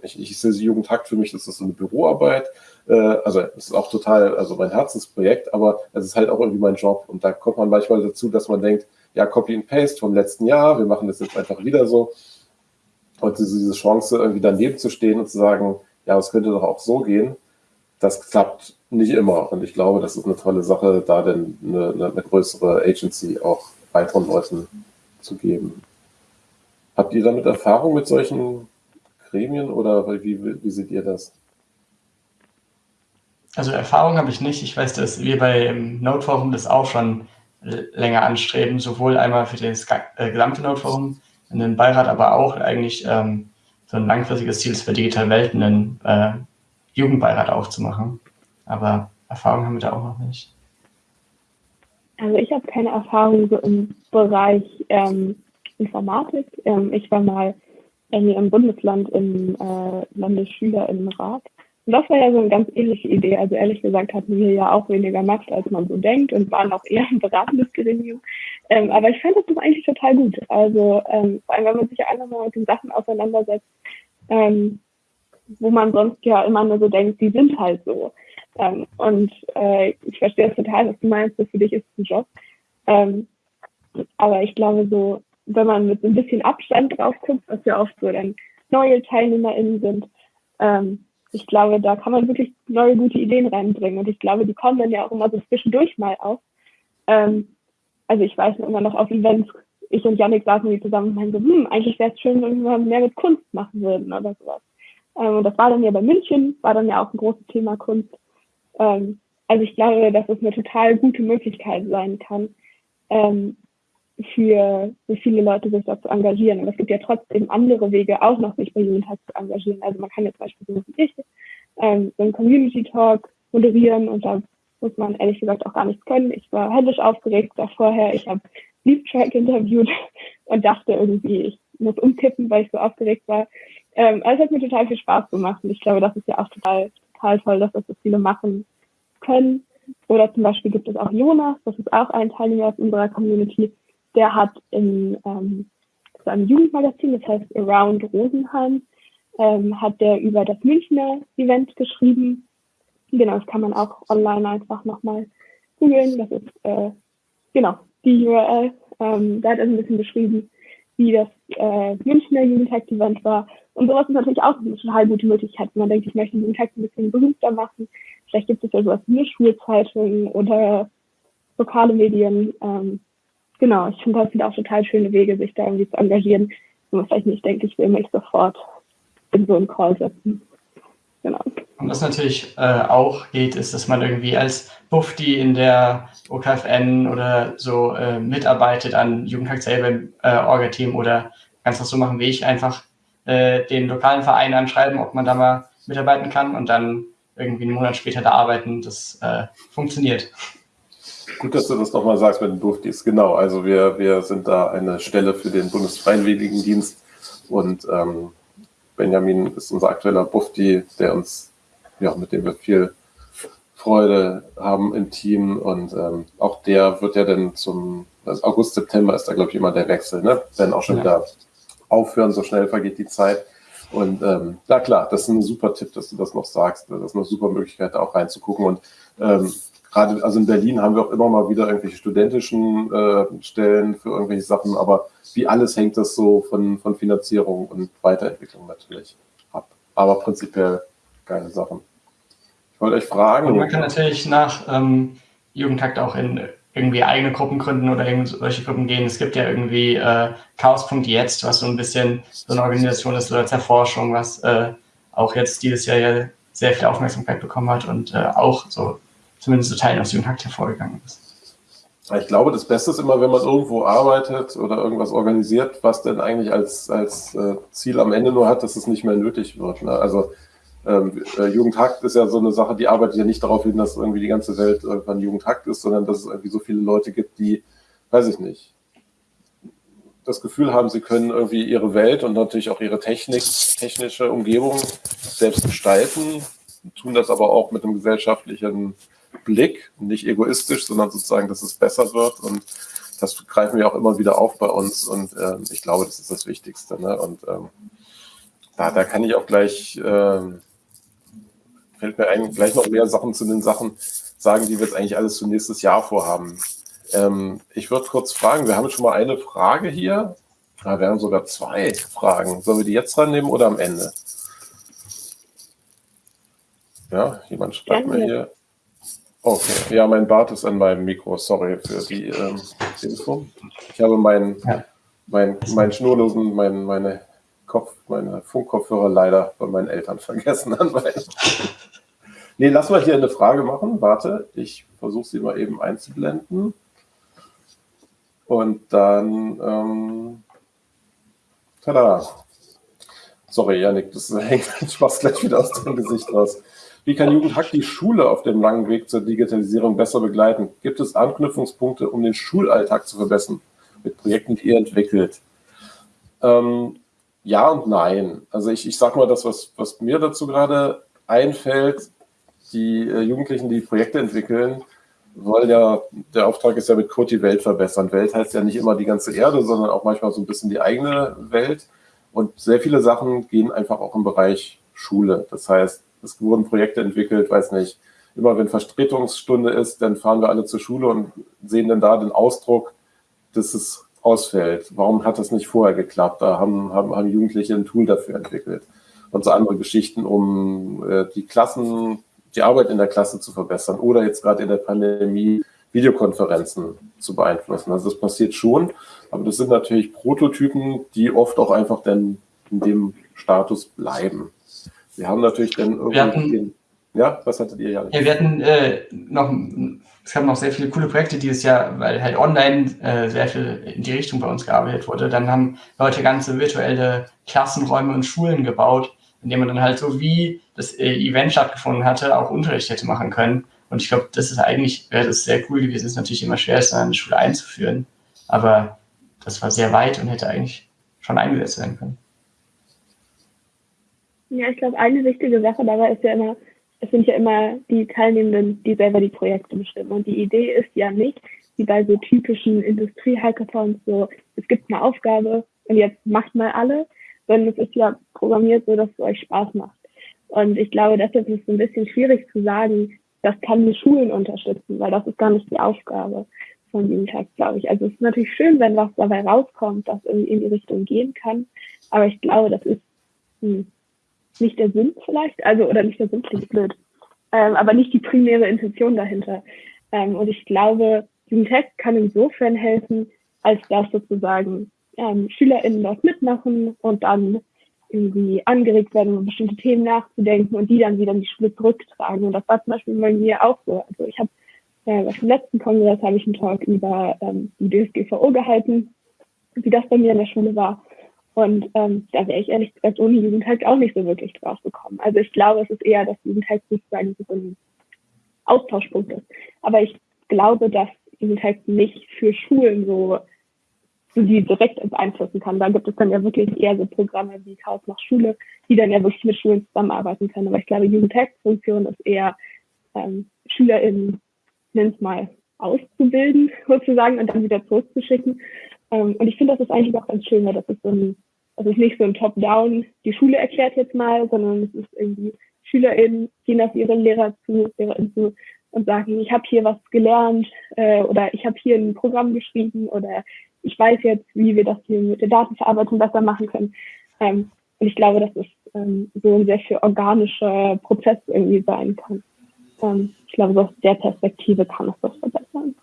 ich, ich sehe Jugendhakt für mich, das ist so eine Büroarbeit. Äh, also es ist auch total, also mein Herzensprojekt, aber es ist halt auch irgendwie mein Job. Und da kommt man manchmal dazu, dass man denkt, ja, Copy and Paste vom letzten Jahr, wir machen das jetzt einfach wieder so. Und diese, diese Chance, irgendwie daneben zu stehen und zu sagen, ja, es könnte doch auch so gehen, das klappt nicht immer. Und ich glaube, das ist eine tolle Sache, da denn eine, eine größere Agency auch weiteren Leuten zu geben. Habt ihr damit Erfahrung mit solchen Gremien oder wie, wie seht ihr das? Also Erfahrung habe ich nicht. Ich weiß, dass wir beim Node-Forum das auch schon länger anstreben, sowohl einmal für das äh, gesamte Node-Forum, in den Beirat, aber auch eigentlich ähm, so ein langfristiges Ziel für digitale Welten, einen äh, Jugendbeirat aufzumachen. Aber Erfahrung haben wir da auch noch nicht. Also ich habe keine Erfahrung so im Bereich ähm, Informatik. Ähm, ich war mal irgendwie im Bundesland im äh, Landesschülerinnenrat. Und das war ja so eine ganz ähnliche Idee. Also ehrlich gesagt hatten wir ja auch weniger Macht, als man so denkt und waren auch eher ein beratendes Gremium. Ähm, aber ich fand das eigentlich total gut. Also ähm, vor allem, wenn man sich ja einfach mal mit den Sachen auseinandersetzt, ähm, wo man sonst ja immer nur so denkt, die sind halt so. Ähm, und äh, ich verstehe das total, was du meinst, für dich ist es ein Job. Ähm, aber ich glaube so, wenn man mit so ein bisschen Abstand drauf guckt, was ja oft so dann neue TeilnehmerInnen sind, ähm, ich glaube, da kann man wirklich neue gute Ideen reinbringen. Und ich glaube, die kommen dann ja auch immer so zwischendurch mal auf. Ähm, also ich weiß immer noch auf Events, ich und Yannick saßen die zusammen und meinten so, hm, eigentlich wäre es schön, wenn wir mehr mit Kunst machen würden oder sowas. Ähm, und das war dann ja bei München, war dann ja auch ein großes Thema Kunst. Ähm, also ich glaube, dass es eine total gute Möglichkeit sein kann, ähm, für so viele Leute sich da zu engagieren. Und es gibt ja trotzdem andere Wege, auch noch sich bei Jugendhaus zu engagieren. Also man kann jetzt zum Beispiel so wie ich ähm, so einen Community Talk moderieren und da muss man ehrlich gesagt auch gar nichts können. Ich war händisch aufgeregt da vorher. Ich habe Leap Track interviewt und dachte irgendwie, ich muss umkippen, weil ich so aufgeregt war. Ähm, also es hat mir total viel Spaß gemacht und ich glaube, das ist ja auch total, total toll, dass das so viele machen können. Oder zum Beispiel gibt es auch Jonas, das ist auch ein Teilnehmer aus unserer Community, der hat in ähm, so einem Jugendmagazin, das heißt Around Rosenheim, ähm, hat der über das Münchner Event geschrieben. Genau, das kann man auch online einfach nochmal googeln. Das ist äh, genau die URL. Ähm, da hat er ein bisschen beschrieben, wie das äh, Münchner Jugendtag-Event war. Und sowas ist natürlich auch eine total gute Möglichkeit, wenn man denkt, ich möchte den Jugendtag ein bisschen berühmter machen. Vielleicht gibt es ja sowas wie eine Schulzeitung oder lokale Medien. Ähm, genau, ich finde, das sind auch total schöne Wege, sich da irgendwie zu engagieren. Wo man vielleicht nicht denkt, ich will mich sofort in so einen Call setzen. Genau. Und was natürlich äh, auch geht, ist, dass man irgendwie als Bufti in der OKFN oder so äh, mitarbeitet an Jugendtag selber im äh, Orga-Team oder kannst das so machen wie ich, einfach äh, den lokalen Verein anschreiben, ob man da mal mitarbeiten kann und dann irgendwie einen Monat später da arbeiten. Das äh, funktioniert. Gut, dass du das nochmal sagst mit den Buftis. Genau, also wir, wir sind da eine Stelle für den Bundesfreiwilligendienst und ähm, Benjamin ist unser aktueller Bufti, der uns, ja, mit dem wir viel Freude haben im Team und ähm, auch der wird ja dann zum also August, September ist da, glaube ich, immer der Wechsel, ne? Wenn auch schon ja. wieder aufhören, so schnell vergeht die Zeit. Und ähm, na klar, das ist ein super Tipp, dass du das noch sagst. Das ist eine super Möglichkeit, da auch reinzugucken. Und ähm, gerade, also in Berlin haben wir auch immer mal wieder irgendwelche studentischen äh, Stellen für irgendwelche Sachen, aber wie alles hängt das so von, von Finanzierung und Weiterentwicklung natürlich ab. Aber prinzipiell geile Sachen. Ich wollte euch fragen. Und man kann natürlich nach ähm, Jugendtakt auch in irgendwie eigene Gruppen gründen oder solche Gruppen gehen. Es gibt ja irgendwie äh, Chaos.jetzt, was so ein bisschen so eine Organisation ist oder Zerforschung, was äh, auch jetzt dieses Jahr ja sehr viel Aufmerksamkeit bekommen hat und äh, auch so zumindest so Teilen aus Jugendhakt hervorgegangen ist. Ich glaube, das Beste ist immer, wenn man irgendwo arbeitet oder irgendwas organisiert, was denn eigentlich als, als äh, Ziel am Ende nur hat, dass es nicht mehr nötig wird. Ne? Also ähm, äh, Jugendhakt ist ja so eine Sache, die arbeitet ja nicht darauf hin, dass irgendwie die ganze Welt irgendwann Jugendhakt ist, sondern dass es irgendwie so viele Leute gibt, die, weiß ich nicht, das Gefühl haben, sie können irgendwie ihre Welt und natürlich auch ihre Technik, technische Umgebung selbst gestalten, tun das aber auch mit einem gesellschaftlichen Blick, nicht egoistisch, sondern sozusagen, dass es besser wird. Und das greifen wir auch immer wieder auf bei uns. Und äh, ich glaube, das ist das Wichtigste. Ne? Und ähm, da, da kann ich auch gleich, ähm, fällt mir ein, gleich noch mehr Sachen zu den Sachen sagen, die wir jetzt eigentlich alles für nächstes Jahr vorhaben. Ähm, ich würde kurz fragen, wir haben schon mal eine Frage hier. Ja, wir haben sogar zwei Fragen. Sollen wir die jetzt dran nehmen oder am Ende? Ja, jemand schreibt mir hier. Okay, ja, mein Bart ist an meinem Mikro. Sorry für die ähm, Info. Ich habe meinen ja. mein, mein schnurlosen, mein, meine, Kopf, meine Funkkopfhörer leider bei meinen Eltern vergessen an Nee, lass mal hier eine Frage machen. Warte, ich versuche sie mal eben einzublenden. Und dann, ähm, tada. Sorry, Janik, das hängt Spaß gleich wieder aus dem Gesicht raus. Wie kann Jugendhack die Schule auf dem langen Weg zur Digitalisierung besser begleiten? Gibt es Anknüpfungspunkte, um den Schulalltag zu verbessern mit Projekten, die ihr entwickelt? Ähm, ja und nein. Also ich, ich sage mal das, was, was mir dazu gerade einfällt. Die äh, Jugendlichen, die Projekte entwickeln, wollen ja, der Auftrag ist ja mit Code die Welt verbessern. Welt heißt ja nicht immer die ganze Erde, sondern auch manchmal so ein bisschen die eigene Welt. Und sehr viele Sachen gehen einfach auch im Bereich Schule. Das heißt, es wurden Projekte entwickelt, weiß nicht, immer wenn Vertretungsstunde ist, dann fahren wir alle zur Schule und sehen dann da den Ausdruck, dass es ausfällt. Warum hat das nicht vorher geklappt? Da haben, haben, haben Jugendliche ein Tool dafür entwickelt. Und so andere Geschichten, um äh, die Klassen, die Arbeit in der Klasse zu verbessern oder jetzt gerade in der Pandemie Videokonferenzen zu beeinflussen. Also das passiert schon, aber das sind natürlich Prototypen, die oft auch einfach dann in dem Status bleiben. Wir haben natürlich dann irgendwie ja, was hattet ihr ja? Ja, wir hatten äh, noch, es gab noch sehr viele coole Projekte dieses Jahr, weil halt online äh, sehr viel in die Richtung bei uns gearbeitet wurde. Dann haben Leute ganze virtuelle Klassenräume und Schulen gebaut, in denen man dann halt so wie das äh, Event stattgefunden hatte, auch Unterricht hätte machen können. Und ich glaube, das ist eigentlich, wäre das sehr cool gewesen. Es ist natürlich immer schwer, es in die Schule einzuführen. Aber das war sehr weit und hätte eigentlich schon eingesetzt werden können. Ja, ich glaube, eine wichtige Sache dabei ist ja immer, es sind ja immer die Teilnehmenden, die selber die Projekte bestimmen. Und die Idee ist ja nicht, wie bei so typischen Industrie-Hackathons, so, es gibt eine Aufgabe und jetzt macht mal alle, sondern es ist ja programmiert so, dass es euch Spaß macht. Und ich glaube, deshalb ist es ein bisschen schwierig zu sagen, das kann die Schulen unterstützen, weil das ist gar nicht die Aufgabe von Jugendtag, glaube ich. Also es ist natürlich schön, wenn was dabei rauskommt, das irgendwie in die Richtung gehen kann. Aber ich glaube, das ist hm, nicht der Sinn vielleicht, also oder nicht der Sinn klingt blöd, ähm, aber nicht die primäre Intention dahinter. Ähm, und ich glaube, Jugendtech kann insofern helfen, als dass sozusagen ähm, SchülerInnen dort mitmachen und dann irgendwie angeregt werden, über bestimmte Themen nachzudenken und die dann wieder in die Schule zurücktragen. Und das war zum Beispiel bei mir auch so. Also ich habe äh, auf dem letzten Kongress habe ich einen Talk über ähm, die DSGVO gehalten, wie das bei mir in der Schule war. Und ähm, da wäre ich ehrlich gesagt ohne Jugendhack auch nicht so wirklich drauf gekommen. Also ich glaube, es ist eher, dass Jugendhack sozusagen so ein Austauschpunkt ist. Aber ich glaube, dass Jugendhack nicht für Schulen so, so die direkt beeinflussen kann. Da gibt es dann ja wirklich eher so Programme wie Chaos nach Schule, die dann ja wirklich mit Schulen zusammenarbeiten können. Aber ich glaube, Jugendhack-Funktion ist eher ähm, SchülerInnen, nennt mal, auszubilden sozusagen und dann wieder zurückzuschicken. Ähm, und ich finde, das ist eigentlich auch ganz schön, weil das ist so ein, das ist nicht so ein Top-Down, die Schule erklärt jetzt mal, sondern es ist irgendwie SchülerInnen gehen auf ihre Lehrer zu, LehrerInnen zu und sagen, ich habe hier was gelernt äh, oder ich habe hier ein Programm geschrieben oder ich weiß jetzt, wie wir das hier mit der Datenverarbeitung besser machen können. Ähm, und ich glaube, dass es ähm, so ein sehr viel organischer Prozess irgendwie sein kann. Ähm, ich glaube, so aus der Perspektive kann es das verbessern.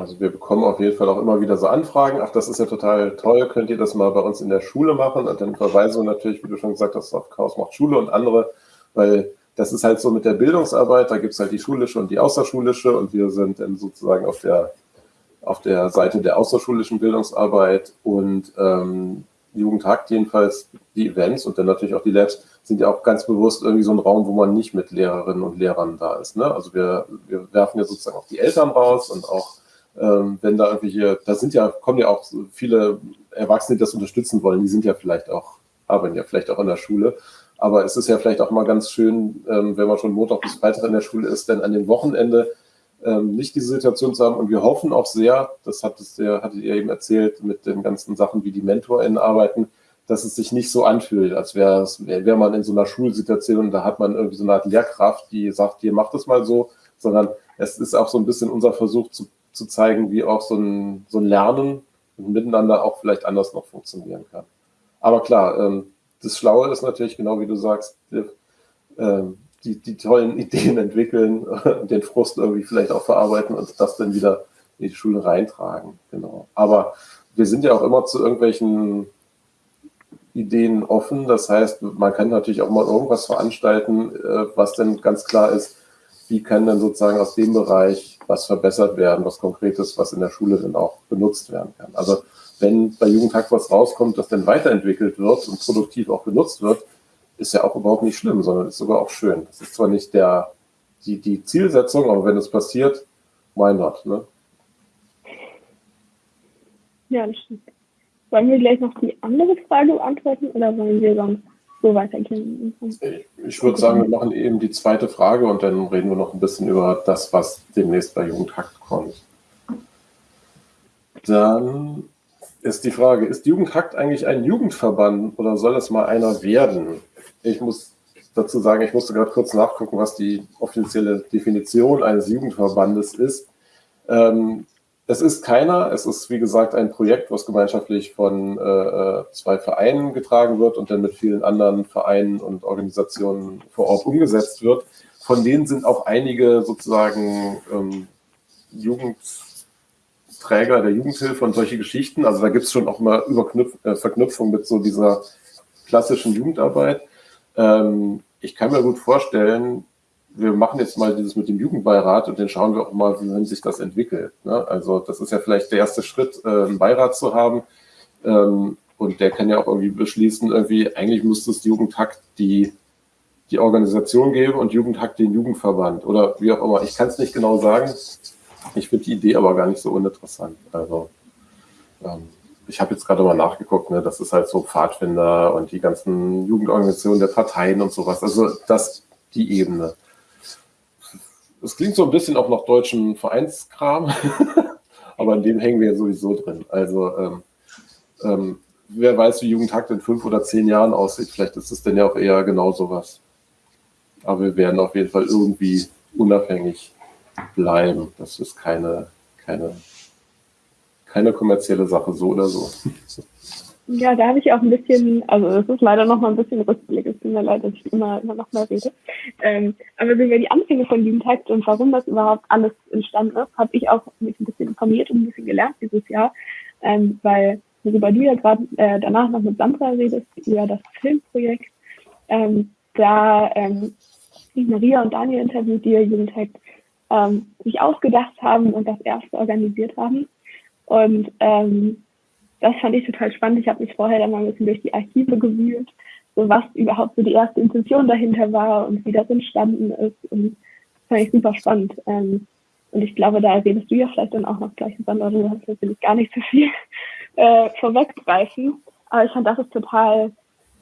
Also wir bekommen auf jeden Fall auch immer wieder so Anfragen. Ach, das ist ja total toll. Könnt ihr das mal bei uns in der Schule machen? Und dann verweisen wir natürlich, wie du schon gesagt hast, auf Chaos macht Schule und andere, weil das ist halt so mit der Bildungsarbeit. Da gibt es halt die schulische und die außerschulische und wir sind dann sozusagen auf der, auf der Seite der außerschulischen Bildungsarbeit und ähm, Jugendhakt jedenfalls, die Events und dann natürlich auch die Labs sind ja auch ganz bewusst irgendwie so ein Raum, wo man nicht mit Lehrerinnen und Lehrern da ist. Ne? Also wir, wir werfen ja sozusagen auch die Eltern raus und auch ähm, wenn da irgendwelche, da sind ja, kommen ja auch viele Erwachsene, die das unterstützen wollen, die sind ja vielleicht auch, arbeiten ja vielleicht auch in der Schule. Aber es ist ja vielleicht auch mal ganz schön, ähm, wenn man schon Montag bis Freitag in der Schule ist, dann an dem Wochenende ähm, nicht diese Situation zu haben. Und wir hoffen auch sehr, das hat es ja, hattet ihr eben erzählt, mit den ganzen Sachen, wie die MentorInnen arbeiten, dass es sich nicht so anfühlt, als wäre wär man in so einer Schulsituation und da hat man irgendwie so eine Art Lehrkraft, die sagt, hier macht es mal so, sondern es ist auch so ein bisschen unser Versuch zu zu zeigen, wie auch so ein, so ein Lernen miteinander auch vielleicht anders noch funktionieren kann. Aber klar, ähm, das Schlaue ist natürlich genau wie du sagst, die, ähm, die, die tollen Ideen entwickeln den Frust irgendwie vielleicht auch verarbeiten und das dann wieder in die Schule reintragen. Genau. Aber wir sind ja auch immer zu irgendwelchen Ideen offen. Das heißt, man kann natürlich auch mal irgendwas veranstalten, äh, was dann ganz klar ist, wie kann dann sozusagen aus dem Bereich was verbessert werden, was Konkretes, was in der Schule dann auch benutzt werden kann. Also wenn bei Jugendhack was rauskommt, das dann weiterentwickelt wird und produktiv auch benutzt wird, ist ja auch überhaupt nicht schlimm, sondern ist sogar auch schön. Das ist zwar nicht der, die, die Zielsetzung, aber wenn es passiert, why not, ne? Ja, das stimmt. Wollen wir gleich noch die andere Frage beantworten oder wollen wir sonst so weitergehen. Ich würde sagen, wir machen eben die zweite Frage und dann reden wir noch ein bisschen über das, was demnächst bei Jugendhakt kommt. Dann ist die Frage, ist Jugendhakt eigentlich ein Jugendverband oder soll es mal einer werden? ich muss dazu sagen, ich musste gerade kurz nachgucken, was die offizielle Definition eines Jugendverbandes ist. Ähm, es ist keiner, es ist wie gesagt ein Projekt, was gemeinschaftlich von äh, äh, zwei Vereinen getragen wird und dann mit vielen anderen Vereinen und Organisationen vor Ort umgesetzt wird. Von denen sind auch einige sozusagen ähm, Jugendträger der Jugendhilfe und solche Geschichten. Also da gibt es schon auch mal Überknüpf äh, Verknüpfung mit so dieser klassischen Jugendarbeit. Ähm, ich kann mir gut vorstellen, wir machen jetzt mal dieses mit dem Jugendbeirat und dann schauen wir auch mal, wie sich das entwickelt. Ne? Also das ist ja vielleicht der erste Schritt, äh, einen Beirat zu haben. Ähm, und der kann ja auch irgendwie beschließen, irgendwie, eigentlich müsste es Jugendhakt die, die Organisation geben und Jugendhakt den Jugendverband oder wie auch immer. Ich kann es nicht genau sagen. Ich finde die Idee aber gar nicht so uninteressant. Also ähm, ich habe jetzt gerade mal nachgeguckt, ne, das ist halt so Pfadfinder und die ganzen Jugendorganisationen der Parteien und sowas. Also das die Ebene. Es klingt so ein bisschen auch nach deutschem Vereinskram, aber in dem hängen wir sowieso drin. Also ähm, ähm, wer weiß, wie Jugendhakt in fünf oder zehn Jahren aussieht. Vielleicht ist es denn ja auch eher genau sowas. Aber wir werden auf jeden Fall irgendwie unabhängig bleiben. Das ist keine, keine, keine kommerzielle Sache, so oder so. Ja, da habe ich auch ein bisschen, also es ist leider noch mal ein bisschen Rückblick, es tut mir leid, dass ich immer, immer noch mal rede. Ähm, aber über die Anfänge von Jugendhakt und warum das überhaupt alles entstanden ist, habe ich auch mich ein bisschen informiert und ein bisschen gelernt dieses Jahr, ähm, weil worüber du ja gerade äh, danach noch mit Sandra redest, über das Filmprojekt, ähm, da ähm, Maria und Daniel interviewt, die Jugendhakt ähm, sich ausgedacht haben und das erste organisiert haben. Und ähm, das fand ich total spannend. Ich habe mich vorher dann mal ein bisschen durch die Archive gewühlt, so was überhaupt so die erste Intention dahinter war und wie das entstanden ist. Und das fand ich super spannend. Ähm, und ich glaube, da redest du ja vielleicht dann auch noch gleich, Sandra, du hast natürlich gar nicht so viel äh, vorweggreifen. Aber ich fand, das ist total,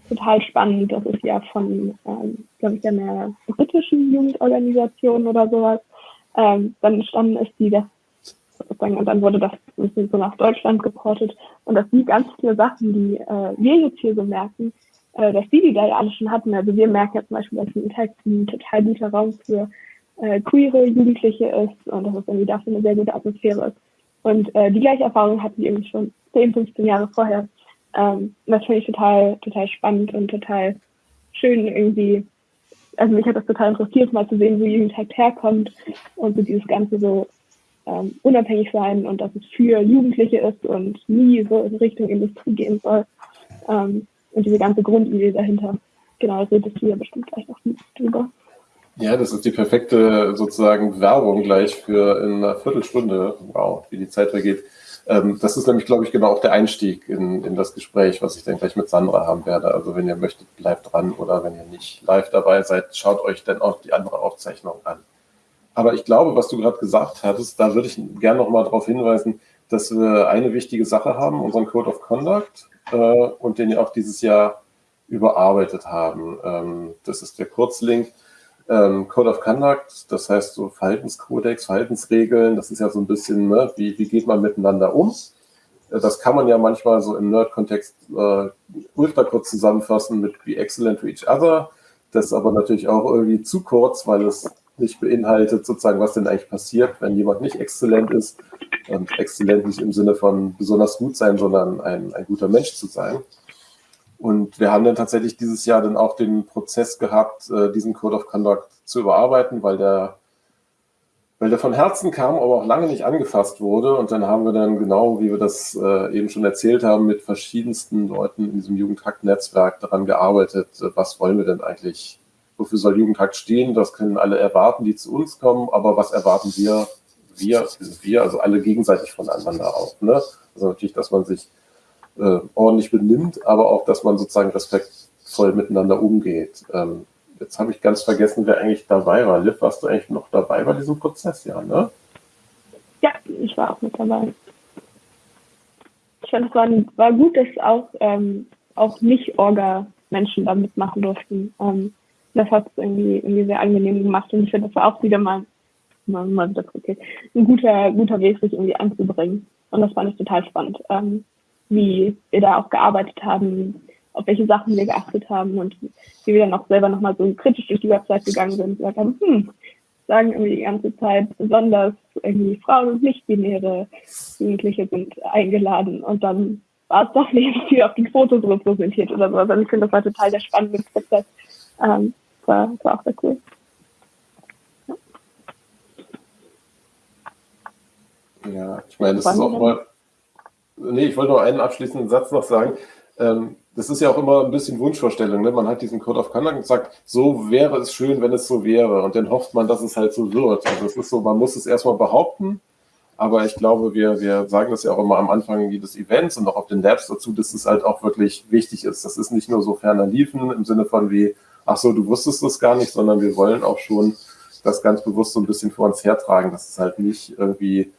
total spannend. Das ist ja von, ähm, glaube ich, einer britischen Jugendorganisation oder sowas. Ähm, dann entstanden ist, die das sozusagen, und dann wurde das so nach Deutschland geportet. Und dass die ganz viele Sachen, die äh, wir jetzt hier so merken, äh, dass die, die da ja alle schon hatten, also wir merken ja zum Beispiel, dass ein Text ein total guter Raum für äh, queere Jugendliche ist und dass es irgendwie dafür eine sehr gute Atmosphäre ist. Und äh, die gleiche Erfahrung hatten die irgendwie schon 10, 15 Jahre vorher. Ähm, das finde ich total, total spannend und total schön irgendwie. Also mich hat das total interessiert, mal zu sehen, wo Jugendhakt herkommt und so dieses Ganze so ähm, unabhängig sein und dass es für Jugendliche ist und nie so in Richtung Industrie gehen soll. Ähm, und diese ganze Grundidee dahinter. Genau, das redest du ja bestimmt gleich noch drüber. Ja, das ist die perfekte sozusagen Werbung gleich für in einer Viertelstunde. Wow, wie die Zeit vergeht. Ähm, das ist nämlich, glaube ich, genau auch der Einstieg in, in das Gespräch, was ich dann gleich mit Sandra haben werde. Also wenn ihr möchtet, bleibt dran oder wenn ihr nicht live dabei seid, schaut euch dann auch die andere Aufzeichnung an. Aber ich glaube, was du gerade gesagt hattest, da würde ich gerne noch mal darauf hinweisen, dass wir eine wichtige Sache haben, unseren Code of Conduct, äh, und den auch dieses Jahr überarbeitet haben. Ähm, das ist der Kurzlink. Ähm, Code of Conduct, das heißt so Verhaltenskodex, Verhaltensregeln, das ist ja so ein bisschen, ne, wie, wie geht man miteinander um? Äh, das kann man ja manchmal so im Nerd-Kontext äh, ultra kurz zusammenfassen mit Be Excellent to Each Other. Das ist aber natürlich auch irgendwie zu kurz, weil es nicht beinhaltet, sozusagen, was denn eigentlich passiert, wenn jemand nicht exzellent ist. Und exzellent nicht im Sinne von besonders gut sein, sondern ein, ein guter Mensch zu sein. Und wir haben dann tatsächlich dieses Jahr dann auch den Prozess gehabt, äh, diesen Code of Conduct zu überarbeiten, weil der, weil der von Herzen kam, aber auch lange nicht angefasst wurde. Und dann haben wir dann genau, wie wir das äh, eben schon erzählt haben, mit verschiedensten Leuten in diesem Jugendhakt-Netzwerk daran gearbeitet, äh, was wollen wir denn eigentlich wofür soll Jugendhakt stehen, das können alle erwarten, die zu uns kommen, aber was erwarten wir, wir, wir, also alle gegenseitig voneinander auch. Ne? Also natürlich, dass man sich äh, ordentlich benimmt, aber auch, dass man sozusagen respektvoll miteinander umgeht. Ähm, jetzt habe ich ganz vergessen, wer eigentlich dabei war. Liv, warst du eigentlich noch dabei bei diesem Prozess, ja, ne? Ja, ich war auch mit dabei. Ich fand, es war, war gut, dass auch, ähm, auch Nicht-Orga-Menschen da mitmachen durften. Ähm, das hat es irgendwie, irgendwie sehr angenehm gemacht und ich finde, das war auch wieder mal, mal, mal wieder okay, ein guter, guter Weg, sich irgendwie anzubringen. Und das fand ich total spannend, ähm, wie wir da auch gearbeitet haben, auf welche Sachen wir geachtet haben und wie wir dann auch selber nochmal so kritisch durch die Website gegangen sind und gesagt haben, hm, sagen irgendwie die ganze Zeit, besonders irgendwie Frauen und nicht-binäre Jugendliche sind eingeladen und dann war es doch nicht viel auf den Fotos repräsentiert oder so. Also ich finde, das war total der spannende Prozess. Ähm, war, war auch sehr cool. Ja, ich meine, das ist auch mal. Nee, ich wollte noch einen abschließenden Satz noch sagen. Ähm, das ist ja auch immer ein bisschen Wunschvorstellung. Ne? Man hat diesen Code of Conduct und sagt, so wäre es schön, wenn es so wäre. Und dann hofft man, dass es halt so wird. Also es ist so, man muss es erstmal behaupten. Aber ich glaube, wir, wir sagen das ja auch immer am Anfang jedes Events und auch auf den Labs dazu, dass es halt auch wirklich wichtig ist. Das ist nicht nur so ferner Liefen im Sinne von wie, ach so, du wusstest das gar nicht, sondern wir wollen auch schon das ganz bewusst so ein bisschen vor uns hertragen, dass es halt nicht irgendwie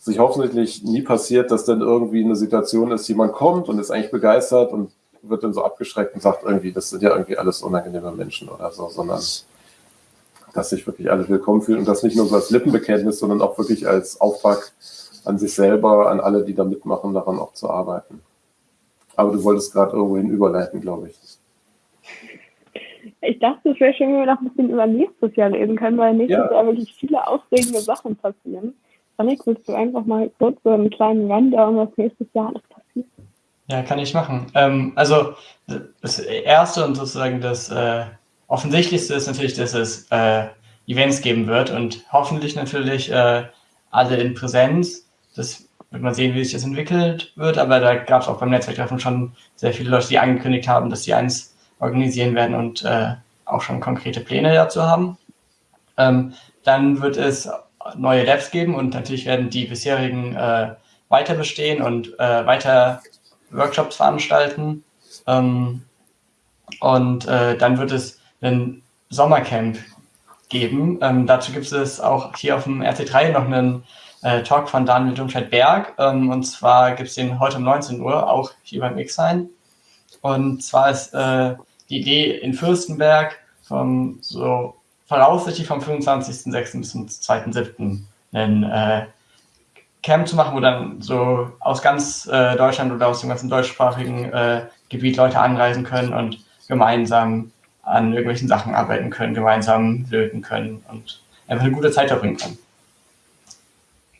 sich hoffentlich nie passiert, dass dann irgendwie eine Situation ist, jemand kommt und ist eigentlich begeistert und wird dann so abgeschreckt und sagt irgendwie, das sind ja irgendwie alles unangenehme Menschen oder so, sondern dass sich wirklich alle willkommen fühlen und das nicht nur so als Lippenbekenntnis, sondern auch wirklich als Auftrag an sich selber, an alle, die da mitmachen, daran auch zu arbeiten. Aber du wolltest gerade irgendwo hin überleiten, glaube ich. Ich dachte, es wäre schön, wenn wir noch ein bisschen über nächstes Jahr reden können, weil nächstes ja. Jahr wirklich viele aufregende Sachen passieren. Janik, willst du einfach mal kurz so einen kleinen Rundown, was nächstes Jahr alles passiert? Ja, kann ich machen. Ähm, also das Erste und sozusagen das äh, Offensichtlichste ist natürlich, dass es äh, Events geben wird und hoffentlich natürlich äh, alle in Präsenz. Das wird man sehen, wie sich das entwickelt wird, aber da gab es auch beim Netzwerktreffen schon sehr viele Leute, die angekündigt haben, dass sie eins organisieren werden und äh, auch schon konkrete Pläne dazu haben. Ähm, dann wird es neue Labs geben und natürlich werden die bisherigen äh, weiter bestehen und äh, weiter Workshops veranstalten. Ähm, und äh, dann wird es ein Sommercamp geben. Ähm, dazu gibt es auch hier auf dem RC3 noch einen äh, Talk von Daniel Domscheit-Berg. Ähm, und zwar gibt es den heute um 19 Uhr, auch hier beim X-Sein. Und zwar ist äh, die Idee in Fürstenberg vom so voraussichtlich vom 25.06. bis zum 2.07. ein äh, Camp zu machen, wo dann so aus ganz äh, Deutschland oder aus dem ganzen deutschsprachigen äh, Gebiet Leute anreisen können und gemeinsam an irgendwelchen Sachen arbeiten können, gemeinsam löten können und einfach eine gute Zeit verbringen können.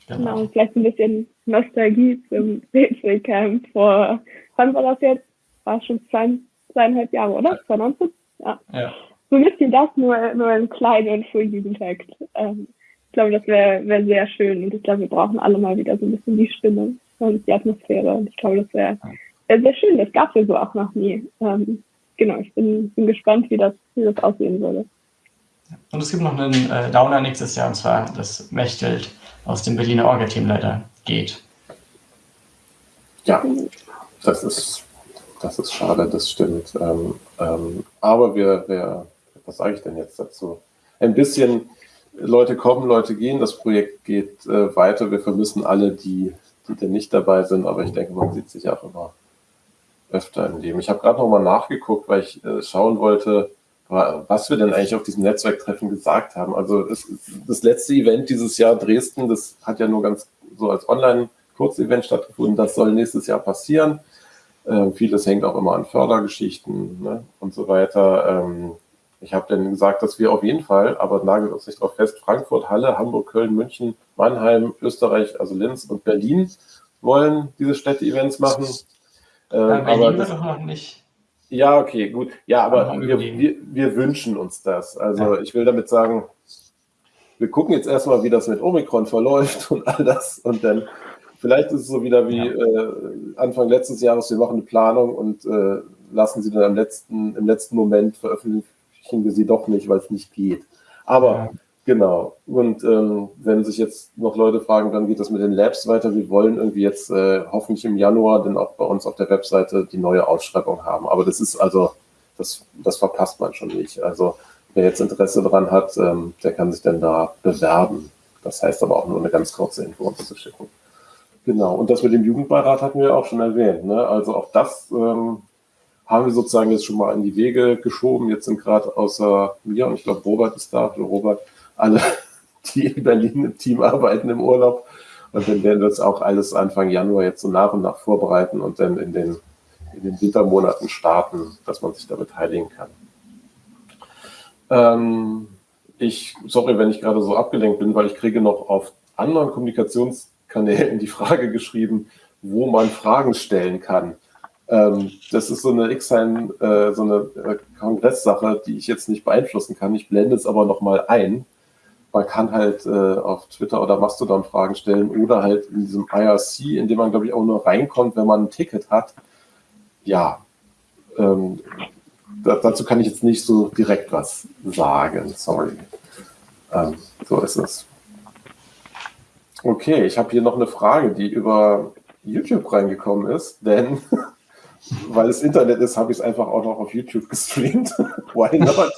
Genau, genau vielleicht ein bisschen Nostalgie zum BC-Camp vor, wann war das jetzt? War schon zwei, zweieinhalb Jahre, oder? 2019? Ja. ja so ein bisschen das, nur, nur in klein und für Jugendhackt. Ähm, ich glaube, das wäre wär sehr schön und ich glaube, wir brauchen alle mal wieder so ein bisschen die Stimme und die Atmosphäre und ich glaube, das wäre wär sehr schön. Das gab es ja so auch noch nie. Ähm, genau, ich bin, bin gespannt, wie das, wie das aussehen würde. Und es gibt noch einen äh, Downer nächstes Jahr, und zwar das Mechtelt aus dem Berliner Orga-Team leider geht. Ja, das ist, das ist schade, das stimmt. Ähm, ähm, aber wir, wir was sage ich denn jetzt dazu? Ein bisschen Leute kommen, Leute gehen, das Projekt geht äh, weiter. Wir vermissen alle, die, die denn nicht dabei sind, aber ich denke, man sieht sich auch immer öfter im Leben. Ich habe gerade nochmal nachgeguckt, weil ich äh, schauen wollte, was wir denn eigentlich auf diesem Netzwerktreffen gesagt haben. Also es, das letzte Event dieses Jahr Dresden, das hat ja nur ganz so als Online-Kurzevent stattgefunden. Das soll nächstes Jahr passieren. Ähm, vieles hängt auch immer an Fördergeschichten ne, und so weiter. Ähm, ich habe dann gesagt, dass wir auf jeden Fall, aber nagelt uns nicht drauf fest, Frankfurt, Halle, Hamburg, Köln, München, Mannheim, Österreich, also Linz und Berlin wollen diese Städte-Events machen. Ja, Berlin aber das, doch noch nicht. Ja, okay, gut. Ja, aber wir, wir, wir, wünschen uns das. Also ja. ich will damit sagen, wir gucken jetzt erstmal, wie das mit Omikron verläuft und all das. Und dann vielleicht ist es so wieder wie ja. äh, Anfang letztes Jahres, wir machen eine Planung und äh, lassen sie dann am letzten, im letzten Moment veröffentlichen wir sie doch nicht, weil es nicht geht. Aber ja. genau. Und ähm, wenn sich jetzt noch Leute fragen, wann geht das mit den Labs weiter? Wir wollen irgendwie jetzt äh, hoffentlich im Januar dann auch bei uns auf der Webseite die neue Ausschreibung haben. Aber das ist also, das, das verpasst man schon nicht. Also wer jetzt Interesse daran hat, ähm, der kann sich dann da bewerben. Das heißt aber auch nur eine ganz kurze Info uns zu schicken. Genau. Und das mit dem Jugendbeirat hatten wir auch schon erwähnt. Ne? Also auch das ähm, haben wir sozusagen jetzt schon mal in die Wege geschoben. Jetzt sind gerade außer mir, und ich glaube, Robert ist da, oder Robert, alle, die in Berlin im Team arbeiten im Urlaub. Und dann werden wir das auch alles Anfang Januar jetzt so nach und nach vorbereiten und dann in den, in den Wintermonaten starten, dass man sich da beteiligen kann. Ähm, ich, sorry, wenn ich gerade so abgelenkt bin, weil ich kriege noch auf anderen Kommunikationskanälen die Frage geschrieben, wo man Fragen stellen kann. Ähm, das ist so eine X-Sign, äh, so eine äh, Kongresssache, die ich jetzt nicht beeinflussen kann. Ich blende es aber nochmal ein. Man kann halt äh, auf Twitter oder Mastodon Fragen stellen oder halt in diesem IRC, in dem man, glaube ich, auch nur reinkommt, wenn man ein Ticket hat. Ja, ähm, da, dazu kann ich jetzt nicht so direkt was sagen. Sorry. Ähm, so ist es. Okay, ich habe hier noch eine Frage, die über YouTube reingekommen ist, denn weil es Internet ist, habe ich es einfach auch noch auf YouTube gestreamt. Why not?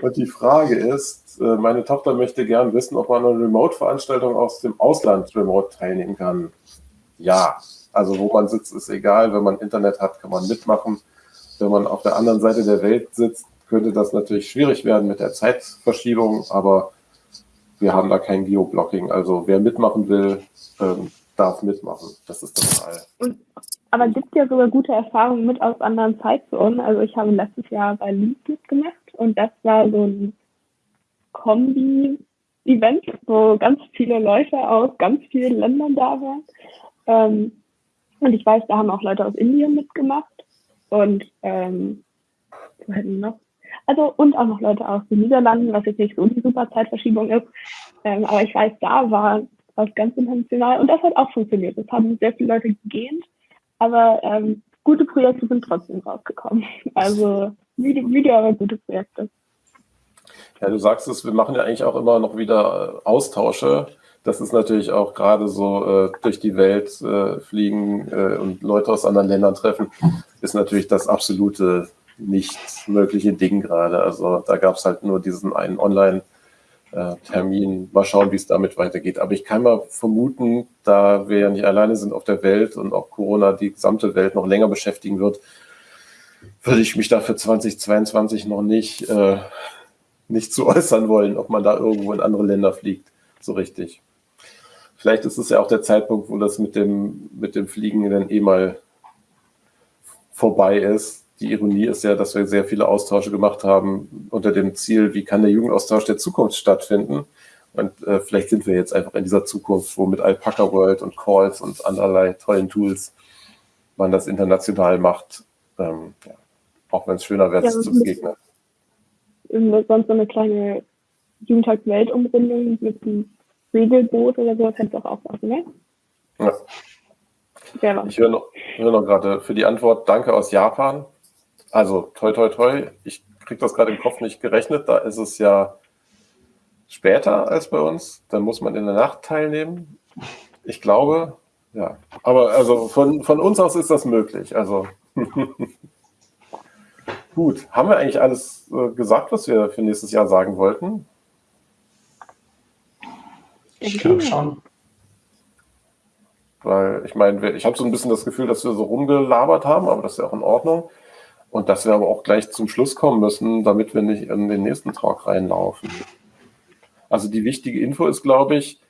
Und die Frage ist, äh, meine Tochter möchte gern wissen, ob man an einer Remote-Veranstaltung aus dem Ausland remote teilnehmen kann. Ja, also wo man sitzt, ist egal. Wenn man Internet hat, kann man mitmachen. Wenn man auf der anderen Seite der Welt sitzt, könnte das natürlich schwierig werden mit der Zeitverschiebung, aber wir haben da kein Geoblocking. Also wer mitmachen will, ähm, darf mitmachen. Das ist Fall. Und, aber gibt ja sogar gute Erfahrungen mit aus anderen Zeitzonen. Also ich habe letztes Jahr bei Leeds mitgemacht und das war so ein Kombi-Event, wo ganz viele Leute aus ganz vielen Ländern da waren. Ähm, und ich weiß, da haben auch Leute aus Indien mitgemacht und ähm, wo hätten noch? Also und auch noch Leute aus den Niederlanden, was jetzt nicht so die super Zeitverschiebung ist. Ähm, aber ich weiß, da war was ganz international und das hat auch funktioniert. Das haben sehr viele Leute gegähnt, aber ähm, gute Projekte sind trotzdem rausgekommen. Also Video aber gute Projekte. Ja, du sagst es, wir machen ja eigentlich auch immer noch wieder äh, Austausche. Das ist natürlich auch gerade so äh, durch die Welt äh, fliegen äh, und Leute aus anderen Ländern treffen, ist natürlich das absolute nicht mögliche Ding gerade. Also da gab es halt nur diesen einen Online-Termin. Mal schauen, wie es damit weitergeht. Aber ich kann mal vermuten, da wir ja nicht alleine sind auf der Welt und auch Corona die gesamte Welt noch länger beschäftigen wird, würde ich mich da für 2022 noch nicht, äh, nicht zu äußern wollen, ob man da irgendwo in andere Länder fliegt. So richtig. Vielleicht ist es ja auch der Zeitpunkt, wo das mit dem, mit dem Fliegen dann eh mal vorbei ist. Die Ironie ist ja, dass wir sehr viele Austausche gemacht haben unter dem Ziel, wie kann der Jugendaustausch der Zukunft stattfinden? Und äh, vielleicht sind wir jetzt einfach in dieser Zukunft, wo mit Alpaca World und Calls und anderlei tollen Tools man das international macht. Ähm, ja auch wenn es schöner wäre, ja, zu begegnen. Sonst so eine kleine Jugendtag-Weltumrundung mit einem Segelboot oder so, kannst du auch aufmachen, ne? Ja ich höre noch, hör noch gerade für die Antwort Danke aus Japan. Also toi toi toi, ich kriege das gerade im Kopf nicht gerechnet, da ist es ja später als bei uns, dann muss man in der Nacht teilnehmen. Ich glaube, ja. Aber also von, von uns aus ist das möglich. Also Gut, haben wir eigentlich alles äh, gesagt, was wir für nächstes Jahr sagen wollten? Ich glaube schon. Weil ich meine, ich habe so ein bisschen das Gefühl, dass wir so rumgelabert haben, aber das ist ja auch in Ordnung. Und dass wir aber auch gleich zum Schluss kommen müssen, damit wir nicht in den nächsten Talk reinlaufen. Also die wichtige Info ist, glaube ich,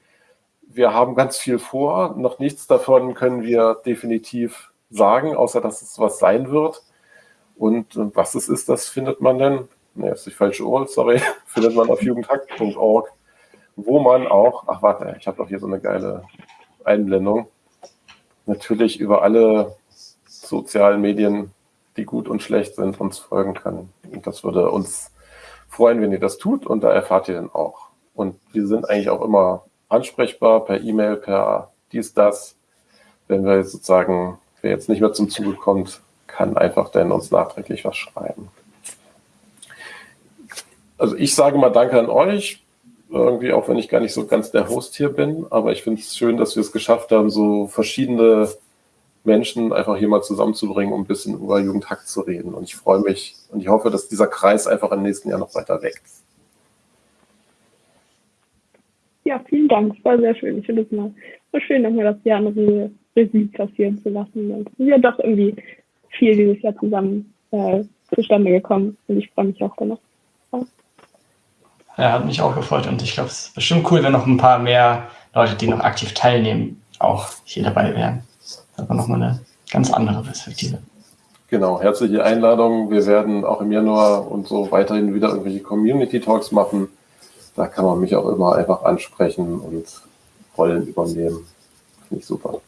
wir haben ganz viel vor. Noch nichts davon können wir definitiv sagen, außer dass es was sein wird. Und äh, was es ist, das findet man dann, ne, ist die falsche Uhr, sorry, findet man auf jugendhack.org, wo man auch, ach warte, ich habe doch hier so eine geile Einblendung, natürlich über alle sozialen Medien, die gut und schlecht sind, uns folgen kann. Und das würde uns freuen, wenn ihr das tut und da erfahrt ihr dann auch. Und wir sind eigentlich auch immer ansprechbar per E-Mail, per dies, das. Wenn wir jetzt sozusagen, wer jetzt nicht mehr zum Zuge kommt, kann einfach dann uns nachträglich was schreiben. Also ich sage mal Danke an euch, irgendwie auch wenn ich gar nicht so ganz der Host hier bin, aber ich finde es schön, dass wir es geschafft haben, so verschiedene Menschen einfach hier mal zusammenzubringen, um ein bisschen über Jugendhack zu reden. Und ich freue mich und ich hoffe, dass dieser Kreis einfach im nächsten Jahr noch weiter wächst. Ja, vielen Dank. Es war sehr schön. Ich finde es mal so schön, nochmal das Jahr eine Revue passieren zu lassen. Und ja doch irgendwie viel dieses Jahr zusammen äh, zustande gekommen und ich freue mich auch danach. Ja, hat mich auch gefreut und ich glaube, es ist bestimmt cool, wenn noch ein paar mehr Leute, die noch aktiv teilnehmen, auch hier dabei wären. Das war nochmal eine ganz andere Perspektive. Genau, herzliche Einladung. Wir werden auch im Januar und so weiterhin wieder irgendwelche Community Talks machen. Da kann man mich auch immer einfach ansprechen und Rollen übernehmen. Finde ich super.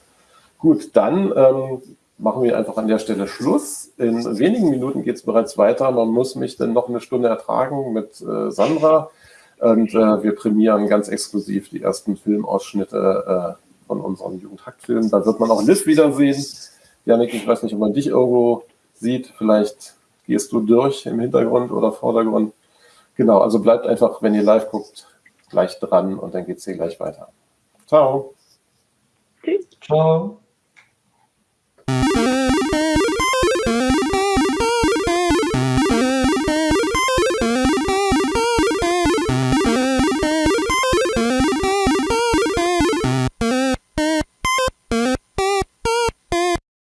Gut, dann ähm, machen wir einfach an der Stelle Schluss. In wenigen Minuten geht es bereits weiter. Man muss mich dann noch eine Stunde ertragen mit äh, Sandra. Und äh, wir prämieren ganz exklusiv die ersten Filmausschnitte äh, von unserem Jugendhaktfilm. Da wird man auch Liv wiedersehen. Janik, ich weiß nicht, ob man dich irgendwo sieht. Vielleicht gehst du durch im Hintergrund oder Vordergrund. Genau, also bleibt einfach, wenn ihr live guckt, gleich dran und dann geht es hier gleich weiter. Ciao. Tschüss. Ciao.